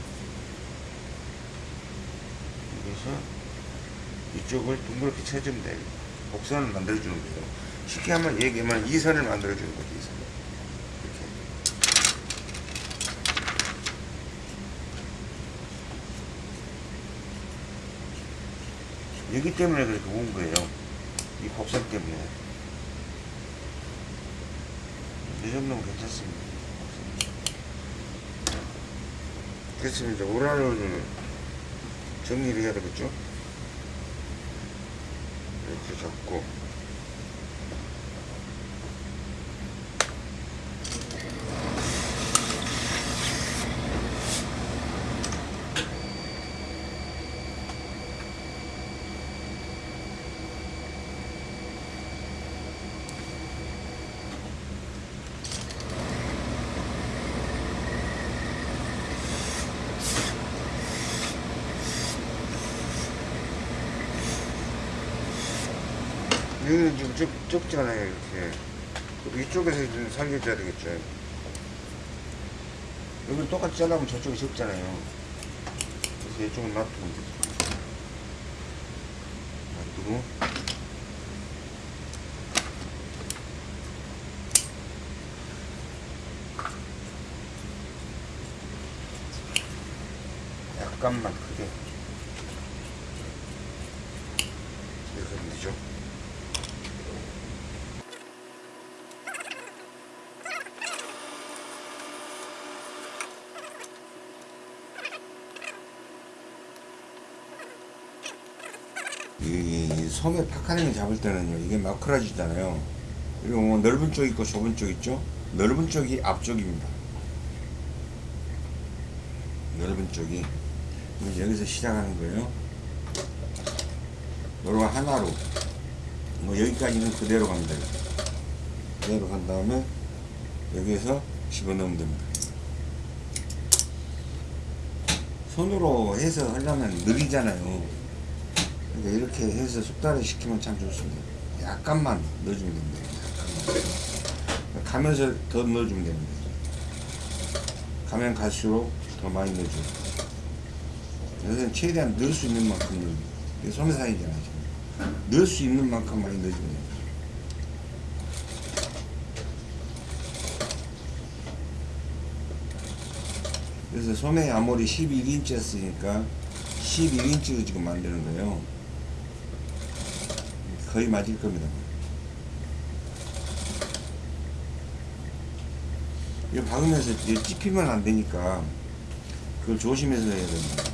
여기서 이쪽을 둥그렇게 쳐주면 돼요. 곡선을 만들어주는 거예요 쉽게 한번 얘기하면 이 선을 만들어주는 거죠 이선을 이렇게 여기 때문에 그렇게 온 거예요. 이 곡선 때문에. 이 정도면 괜찮습니다. 이제 오라를 정리를 해야 되겠죠? 이렇게 잡고. 여기는 좀 좁, 좁잖아요, 이렇게. 이쪽에서 좀 살려줘야 되겠죠. 여기 똑같이 잘라면 저쪽이 좁잖아요. 그래서 이쪽은 놔두면 되죠. 놔두고. 약간만 크게. 이렇게 하면 되죠. 이 소매 파카링을 잡을 때는요 이게 마크라지잖아요. 그리고 뭐 넓은 쪽 있고 좁은 쪽 있죠? 넓은 쪽이 앞쪽입니다. 넓은 쪽이. 여기서 시작하는 거예요. 요거 하나로. 뭐 여기까지는 그대로 갑니다. 그대로 간 다음에 여기에서 집어넣으면 됩니다. 손으로 해서 하려면 느리잖아요 그러니까 이렇게 해서 숙달을 시키면 참 좋습니다. 약간만 넣어주면 됩니다. 약간만. 가면서 더 넣어주면 됩니다. 가면 갈수록 더 많이 넣어줘요. 여기서는 최대한 넣을 수 있는 만큼 넣어요. 이게 소매사이잖아요. 지금. 넣을 수 있는 만큼 많이 넣어주면 됩니다. 그래서 소매 아무리 11인치 였으니까 11인치로 지금 만드는 거예요. 거의 맞을 겁니다. 이거 박으면서 찝히면 안 되니까 그걸 조심해서 해야 됩니다.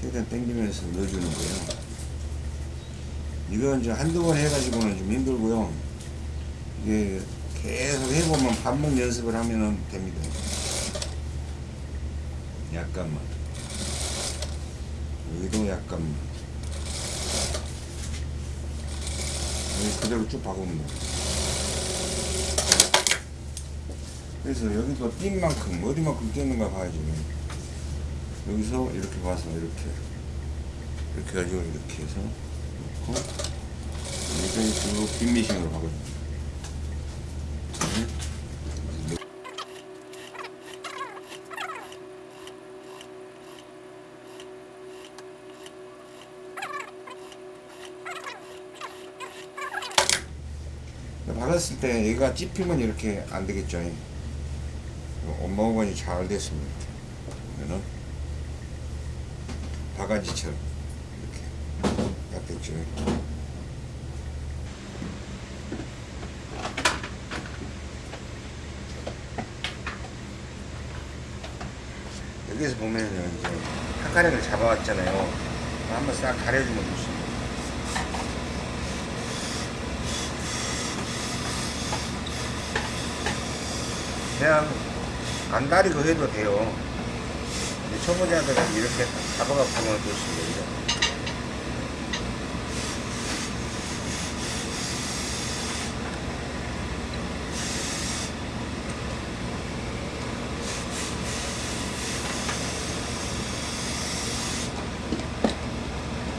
최대한 당기면서 넣어주는 거예요. 이건 이제 한두 번 해가지고는 좀 힘들고요. 이게 계속 해보면 반복 연습을 하면 됩니다. 약간만. 여기도 약간만. 여기 그대로 쭉 박으면 돼. 그래서 여기도 띈 만큼, 어디만큼 띄는가 봐야지. 여기서 이렇게 봐서 이렇게. 이렇게 가지고 이렇게 해서 놓고, 여기서 쭉 빈미싱으로 박아줍니다. 박았을 때 얘가 찝히면 이렇게 안 되겠죠. 엄마원이 잘 됐습니다. 그러면은 바가지처럼 이렇게 딱 됐죠. 여기서 보면은 이제 한가락을 잡아왔잖아요. 한번 싹 가려주면 좋습니다. 그냥 안 다리고 해도 돼요. 근데 초보자들은 이렇게 잡아갖고 하면 좋습니다.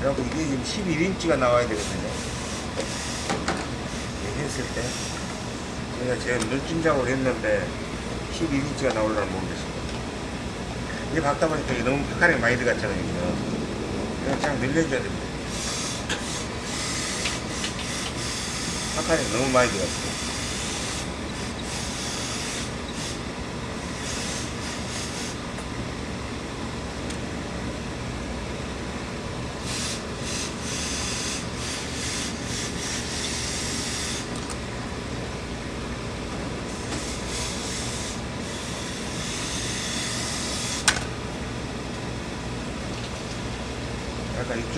그리고 이게 지금 11인치가 나와야 되거든요. 했을 때. 제가 제가 눈찜 작업을 했는데 12인치가 나올라는 모르겠습니다. 이게 박다 보니까 너무 파카링 많이 들어갔잖아요. 그냥 쫙 늘려줘야 됩니다. 파카링 너무 많이 들어갔어요.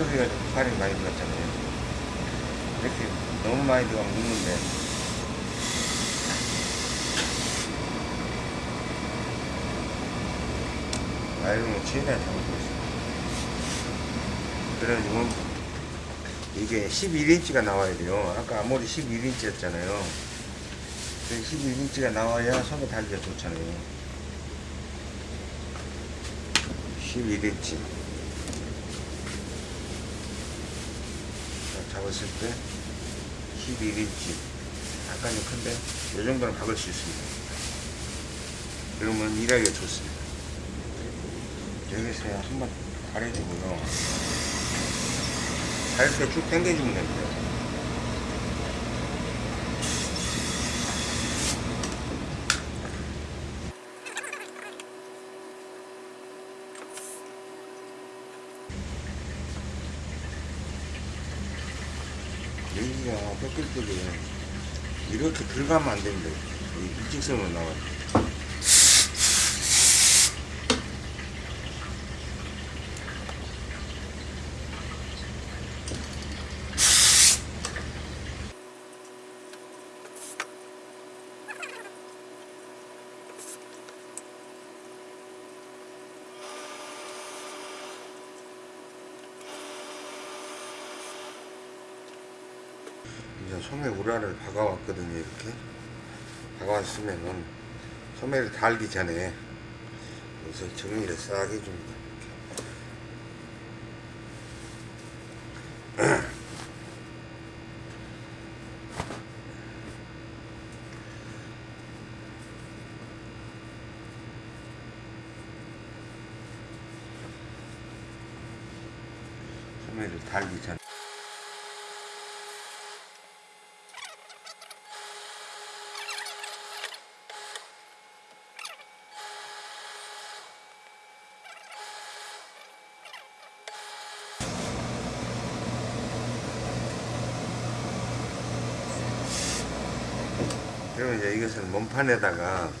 이쪽에 파카링 많이 들어갔잖아요. 이렇게 너무 많이 들어가면 묻는데. 아이롱을 최대한 잡아주고 있습니다. 그래가지고 이게 11인치가 나와야 돼요. 아까 아무리 11인치였잖아요. 11인치가 나와야 손에 달기가 좋잖아요. 11인치. 잡았을 때 11인치. 약간 좀 큰데, 이 정도는 박을 수 있습니다. 그러면 일하기가 좋습니다. 여기서 한번 가려주고요. 잘때쭉 당겨주면 됩니다. 여기가 뺏 길 때에 이렇게 들어가면 안 됩니다. 이 일직선으로 나와요. 소매 우라를 박아왔거든요 이렇게. 박아왔으면은 소매를 달기 전에 여기서 정리를 싹 해줍니다 소매를 달기 전에 그러면 이제 이것을 몸판에다가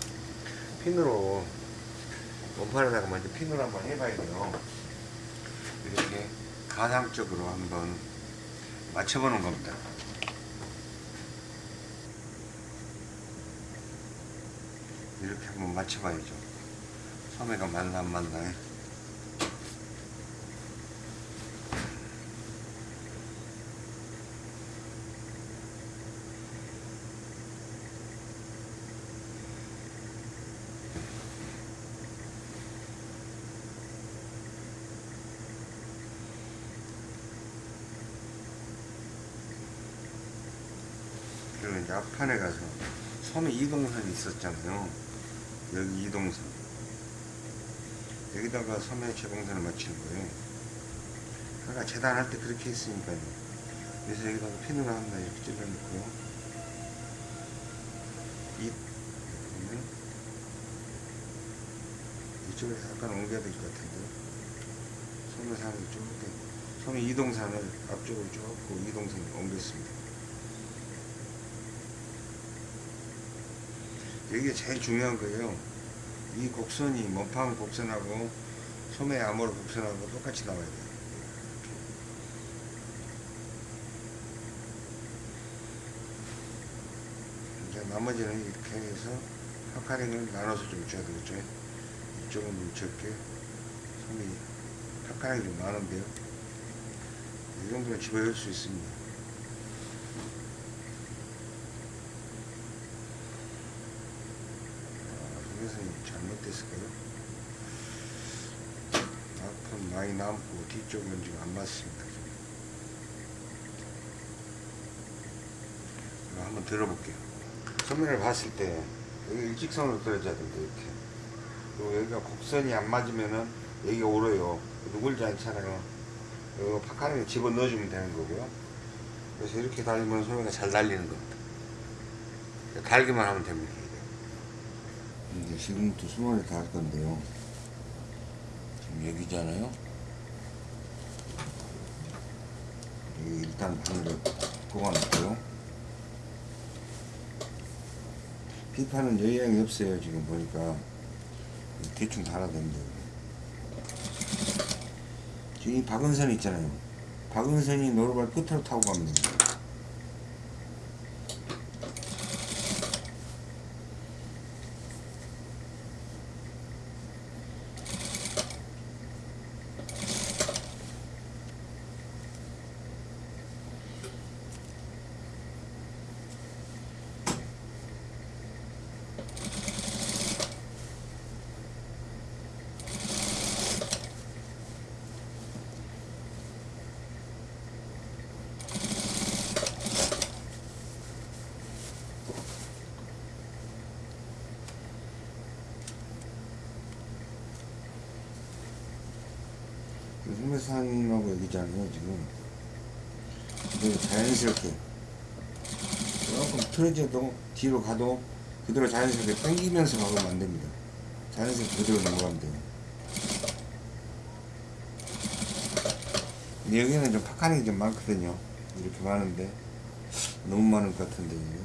핀으로 몸판에다가 먼저 핀으로 한번 해봐야 돼요. 이렇게 가상적으로 한번 맞춰보는 겁니다. 이렇게 한번 맞춰봐야죠. 소매가 맞나 안 맞나. 그리고 이제 앞판에 가서 소매 이동선이 있었잖아요. 여기 이동선. 여기다가 소매 재봉선을 맞추는 거예요. 아까 재단할 때 그렇게 했으니까요. 그래서 여기다가 핀으로 한다 이렇게 찔러놓고요. 이 보면 이쪽에서 약간 옮겨야 될 것 같은데요. 소매산을 쭉 소매 이동산을 앞쪽으로 쭉 이동선을 옮겼습니다. 이게 제일 중요한 거예요. 이 곡선이 몸판 곡선하고 소매 암호로 곡선하고 똑같이 나와야 돼요. 이제 나머지는 이렇게 해서 파카링을 나눠서 좀 줘야 되겠죠. 이쪽은 좀 적게, 소매 파카링이 좀 많은데요. 이 정도면 집어넣을 수 있습니다. 소매선이 잘못 됐을까요? 앞은 많이 남고 뒤쪽은 지금 안 맞습니다. 한번 들어볼게요. 소매를 봤을 때 여기 일직선으로 떨어져야 된다 이렇게. 그리고 여기가 곡선이 안 맞으면은 여기가 오르요. 누굴지 않잖아요. 이거 파카링에 집어 넣어주면 되는 거고요. 그래서 이렇게 달리면 소매가 잘 달리는 겁니다. 달기만 하면 됩니다. 이제 지금부터 수건을 다할 건데요. 지금 여기잖아요. 여기 일단 바늘을 꼽아놓고요. 비판은 여양이 없어요. 지금 보니까 대충 달아야 됩니다. 지금 이 박은선 있잖아요. 박은선이 노루발 끝으로 타고 됩니다. 흑매산하고 여기잖아요 지금. 그래서 자연스럽게. 조금 틀어져도 뒤로 가도 그대로 자연스럽게 당기면서 가면 안 됩니다. 자연스럽게 그대로 넘어가면 돼요. 여기는 좀 파카닉이 좀 많거든요. 이렇게 많은데. 너무 많을 것 같은데 이게.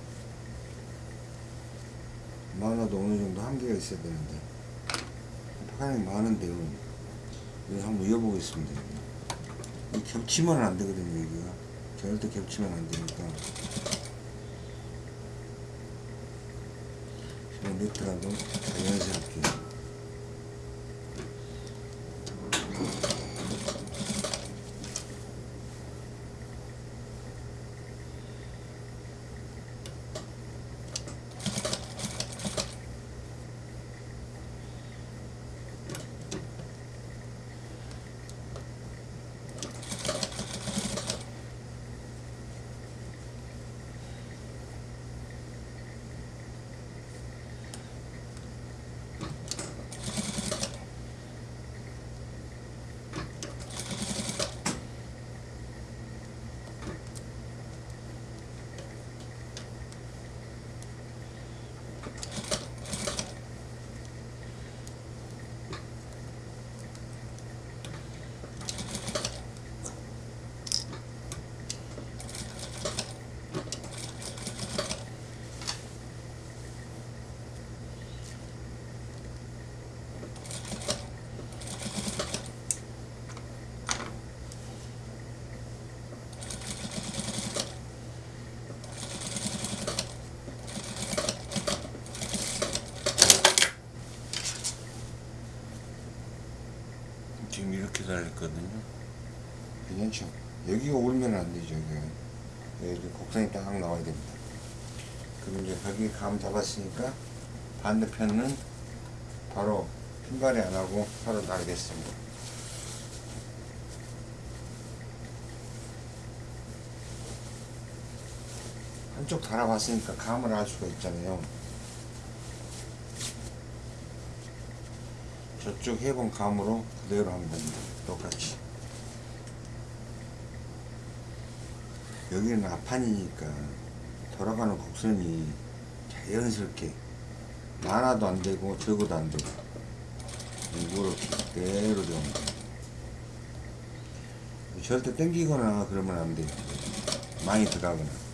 많아도 어느 정도 한계가 있어야 되는데. 파카닉이 많은데요 그래서 한번 이어보겠습니다. 이 겹치면 안 되거든요, 여기가. 절대 겹치면 안 되니까. 지금 네트라도 자연스럽게. 괜찮죠 여기가 울면 안 되죠. 여기가 여기 곡선이 딱 나와야 됩니다. 그리고 이제 여기 감 잡았으니까 반대편은 바로 핀발이 안 하고 바로 나르겠습니다. 한쪽 달아봤으니까 감을 알 수가 있잖아요. 저쪽 해본 감으로 그대로 하면 됩니다. 똑같이 여기는 앞판이니까 돌아가는 곡선이 자연스럽게 많아도 안 되고 적어도 안 되고 이렇게 그대로 됩니다 절대 땡기거나 그러면 안 돼요. 많이 들어가거나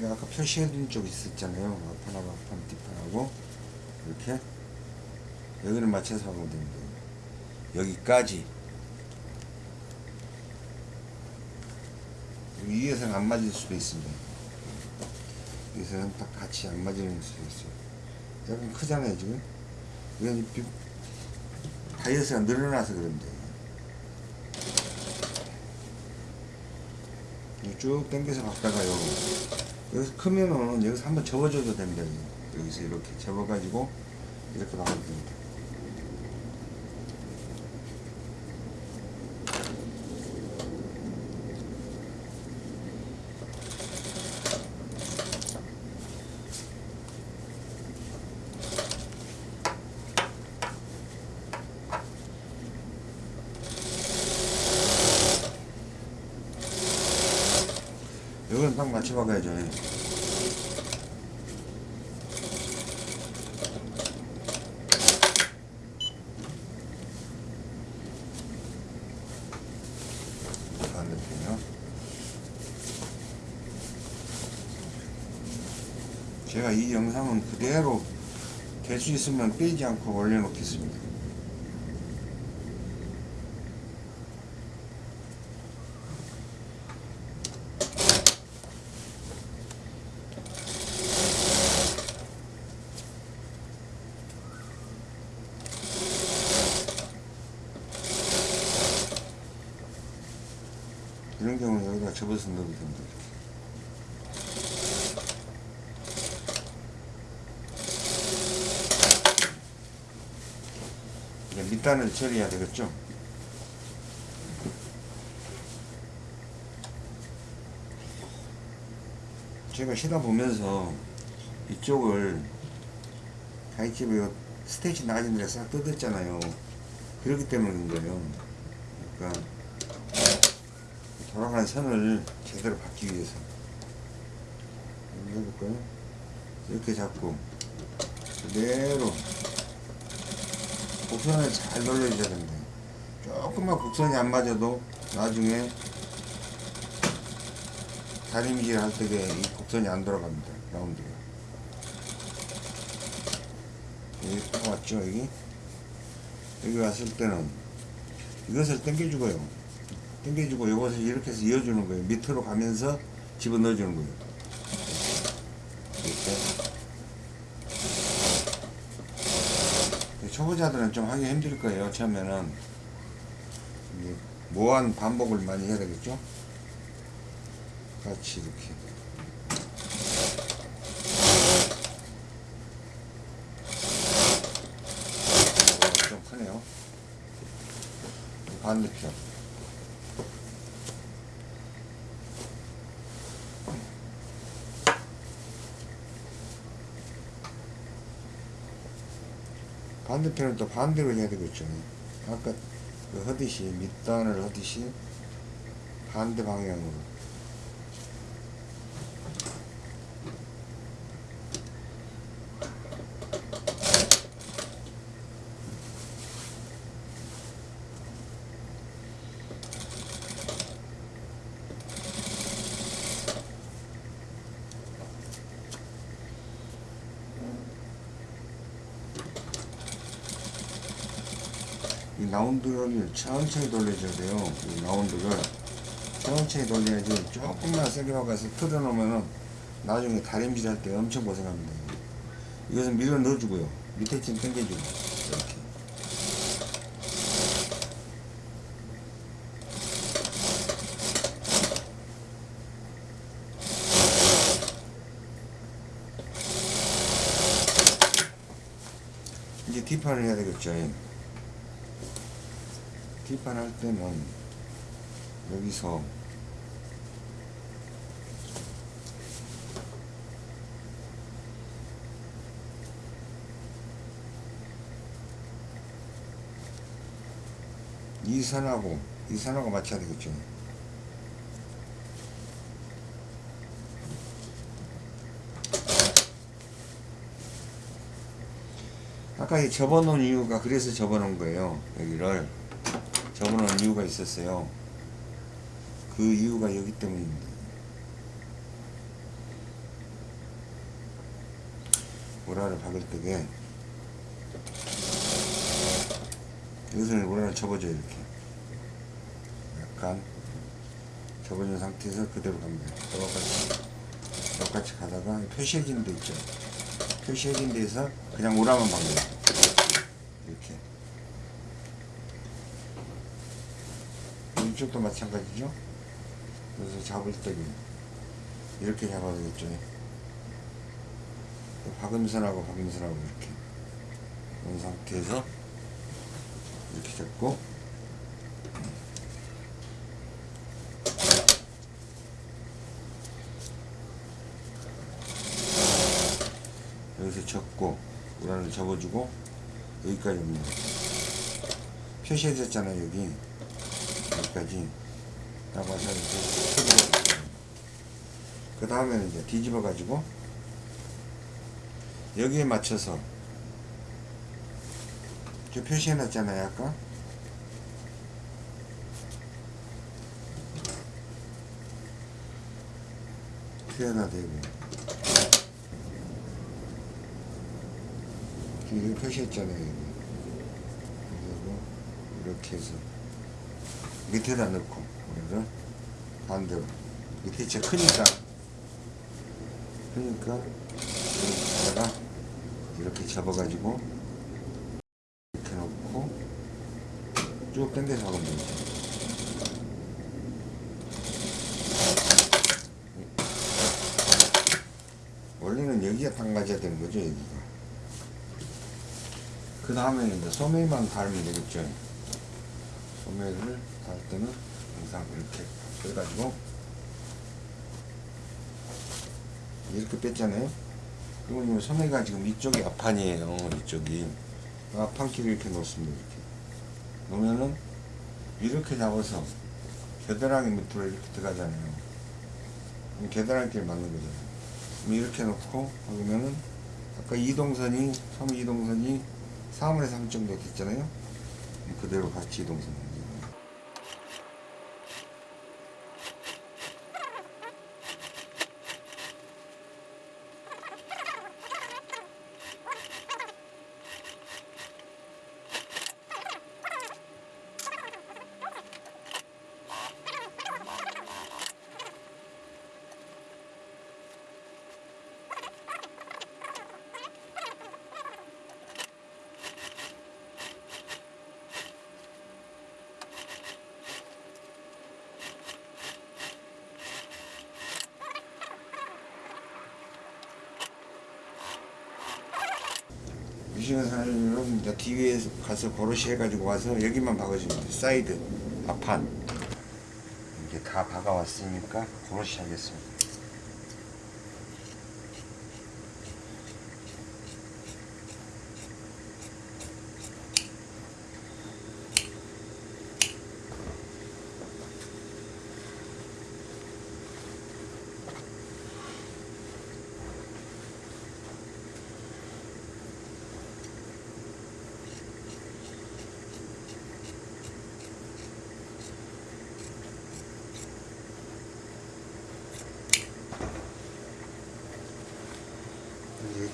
제가 아까 표시해둔 쪽 있었잖아요. 앞판하고 앞판 뒷판하고 이렇게 여기를 맞춰서 하면 됩니다. 여기까지 위에서는 안 맞을 수도 있습니다. 여기서는 딱 같이 안 맞을 수도 있어요. 약간 크잖아요 지금. 이건 비- 다이어트가 늘어나서 그런데 쭉 당겨서 갔다가요. 여기서 크면은 여기서 한번 접어줘도 됩니다. 여기서 이렇게 접어가지고 이렇게 나가면 됩니다. 딱 맞춰박아야죠. 반대편이요. 제가 이 영상은 그대로 될수 있으면 빼지 않고 올려놓겠습니다. 이런 경우는 넣어도 됩니다. 이제 밑단을 처리해야 되겠죠? 제가 쉬다 보면서 이쪽을 가이집에 스테이지 낮은 데싹 뜯었잖아요. 그렇기 때문인 거예요. 그러니까 돌아가는 선을 제대로 받기 위해서. 해볼까요? 이렇게 잡고 그대로 곡선을 잘 놀려줘야 됩니다 조금만 곡선이 안 맞아도 나중에 다리미질 할 때에 이 곡선이 안 돌아갑니다 라운드가. 여기 딱 왔죠 여기? 여기 왔을 때는 이것을 당겨주고요 당겨주고 이것을 이렇게 해서 이어주는 거예요. 밑으로 가면서 집어넣어주는 거예요. 이렇게. 초보자들은 좀 하기 힘들 거예요. 처음에는 모한 반복을 많이 해야 되겠죠. 같이 이렇게. 어, 좀 크네요. 반대편. 반대편은 또 반대로 해야 되겠죠. 아까 그 하듯이 밑단을 하듯이 반대 방향으로 이 라운드를 천천히 돌려줘야 돼요. 이 라운드를 천천히 돌려야지 조금만 세게 박아서 틀어놓으면은 나중에 다림질 할 때 엄청 고생합니다. 이것은 밀어 넣어주고요. 밑에 쯤 당겨주고 이렇게. 이제 뒷판을 해야 되겠죠. 뒷판 할 때는 여기서 이 선하고 이 선하고 맞춰야 되겠죠. 아까 이 접어놓은 이유가 그래서 접어놓은 거예요. 여기를 접어놓은 이유가 있었어요. 그 이유가 여기 때문입니다. 오라를 박을 때게 여기서는 오라를 접어줘요 이렇게 약간 접어준 상태에서 그대로 갑니다. 똑같이 똑같이 가다가 표시해진 데 있죠. 표시해진 데에서 그냥 오라만 박니다 이렇게 이쪽도 마찬가지죠. 그래서 잡을 때는 이렇게 잡아야 되겠죠. 박음선하고 박음선하고 이렇게 이런 상태에서 이렇게 잡고 여기서 접고 우란을 접어주고 여기까지 옵니다. 표시해졌잖아요 여기 여기까지 딱 와서 이렇게 그 다음에는 이제 뒤집어 가지고 여기에 맞춰서 저 표시해 놨잖아요 아까. 표현화 되고 여기 표시했잖아요 여기. 그리고 이렇게 해서 밑에다 넣고 우리를 반대로 밑에 진짜 크니까 그러니까 여기다가 이렇게 접어가지고 이렇게 놓고 쭉 당겨서 하면 되죠. 원래는 여기가 담가져야 되는 거죠, 여기가. 그 다음에는 이제 소매만 달면 되겠죠. 소매를 달 때는 항상 이렇게 빼가지고 이렇게 뺐잖아요. 그러면 소매가 지금 이쪽이 앞판이에요. 이쪽이 앞판끼리 이렇게 놓습니다. 이렇게 놓으면은 이렇게 잡아서 겨드랑이 밑으로 이렇게 들어가잖아요. 겨드랑이끼리 맞는 거잖아요. 이렇게 놓고 그러면은 아까 이동선이 소매 이동선이 3분의 3 정도 됐잖아요. 그대로 같이 이동선. 미싱사를 이제 가서 버릇이 해가지고 와서 여기만 박아주면 돼. 사이드, 앞판. 이게 다 박아왔으니까 버릇이 하겠습니다.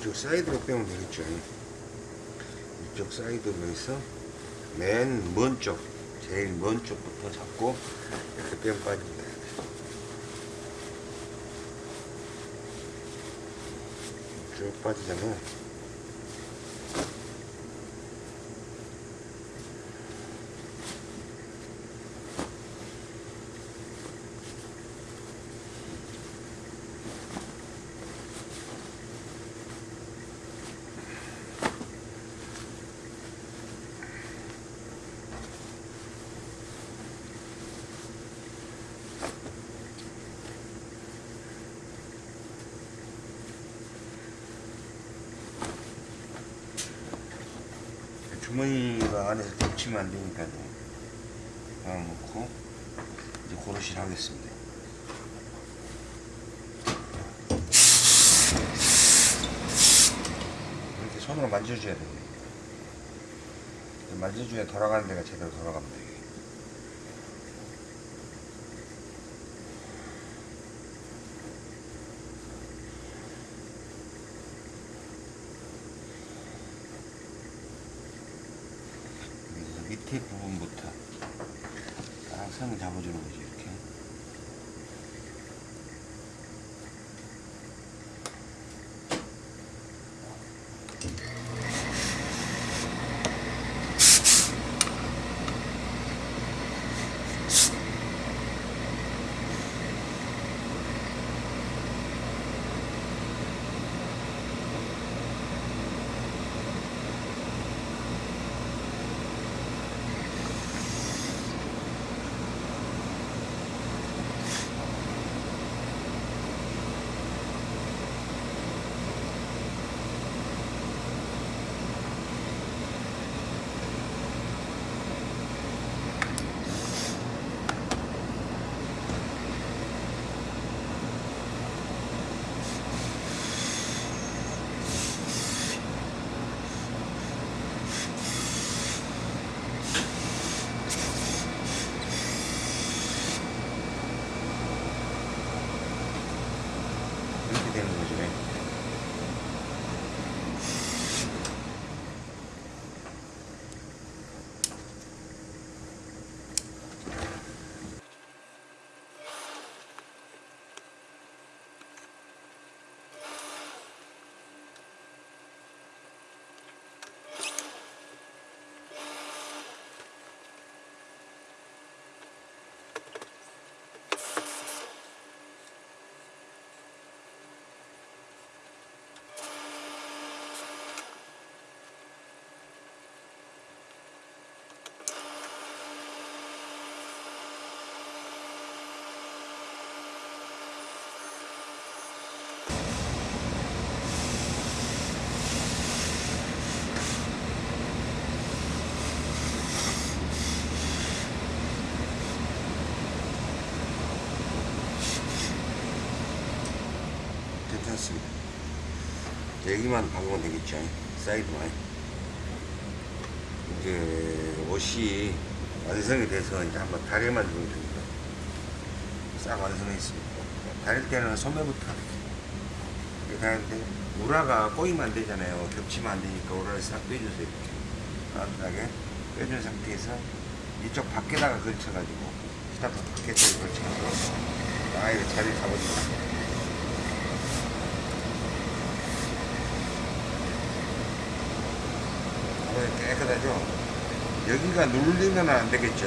이쪽 사이드로 빼면 되겠죠. 이쪽 사이드로 해서 맨 먼 쪽, 제일 먼 쪽부터 잡고 이렇게 빼면 빠집니다. 쭉 빠지잖아요. 주머니가 안에서 겹치면 안 되니까요. 하나 놓고 이제 고르실 하겠습니다. 이렇게 손으로 만져줘야 돼요. 만져줘야 돌아가는 데가 제대로 돌아갑니다. 여기만 박으면 되겠죠 사이드만. 이제 옷이 완성이 돼서 이제 한번 다려만 주면 됩니다. 싹 완성해 있습니다. 다릴 때는 소매부터 이렇게 다리는데 우라가 꼬이면 안 되잖아요. 겹치면 안 되니까 우라를 싹 빼주세요. 이렇게 따뜻하게 빼준 상태에서 이쪽 밖에다가 걸쳐가지고 스타트 밖에다가 걸쳐가지고 아 이거 자리 잡아주세요 어, 깨끗하죠? 여기가 눌리면 안 되겠죠.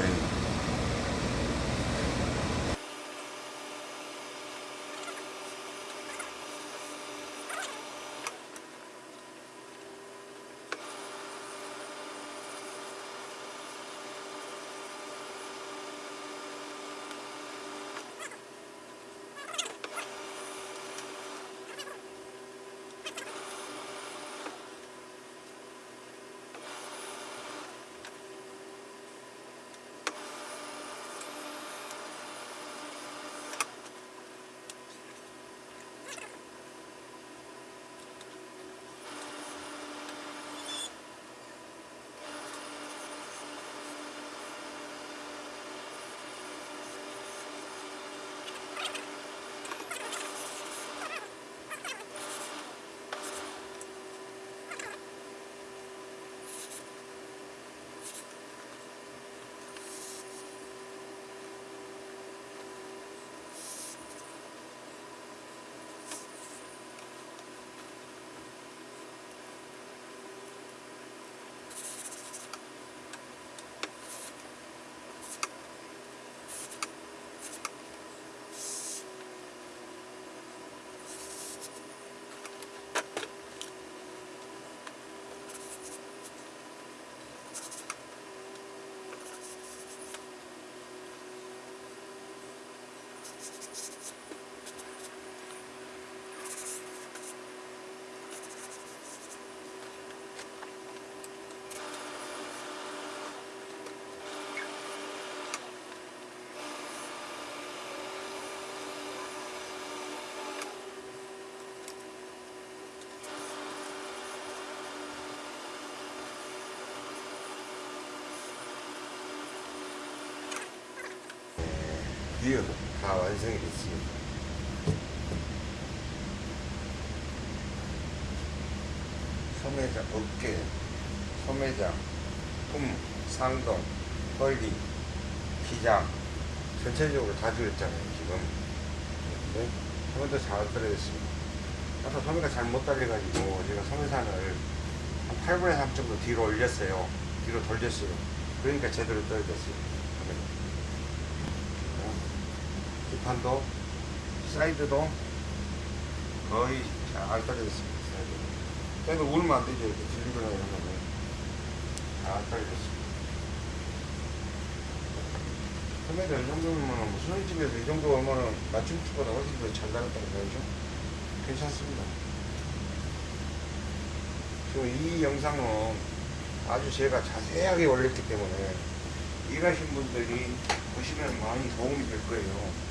드디어 다 완성이 됐습니다. 소매장, 어깨, 소매장, 품, 상동, 헐리, 기장 전체적으로 다 줄였잖아요 지금. 네? 소매도 잘 떨어졌습니다. 아까 소매가 잘 못 달려가지고 제가 소매산을 한 8분의 3 정도 뒤로 올렸어요. 뒤로 돌렸어요. 그러니까 제대로 떨어졌어요 소매가. 어, 뒷판도 사이드도 거의 잘 떨어졌습니다 사이드. 그래도 울면 안 되죠 이렇게 들리거나 이런 거는 잘 떨어졌습니다. 소매도 이 정도면 뭐 수선집에서 이 정도 오면은 맞춤집보다 훨씬 더잘 나갔다는 거죠. 괜찮습니다. 지금 이 영상은 아주 제가 자세하게 올렸기 때문에 일하신 분들이 보시면 많이 도움이 될 거예요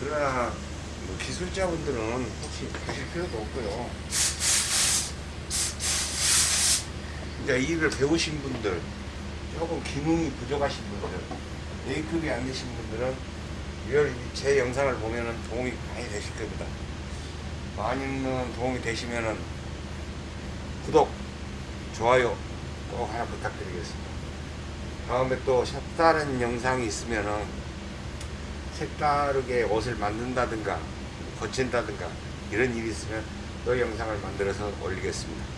그러나 뭐 기술자분들은 혹시 보실 필요도 없고요 이제 일을 배우신 분들 조금 기능이 부족하신 분들 A급이 안 되신 분들은 이걸 제 영상을 보면은 도움이 많이 되실 겁니다. 많이는 도움이 되시면은 구독, 좋아요 꼭 하나 부탁드리겠습니다. 다음에 또 색다른 영상이 있으면은 색다르게 옷을 만든다든가 고친다든가 이런 일이 있으면 또 영상을 만들어서 올리겠습니다.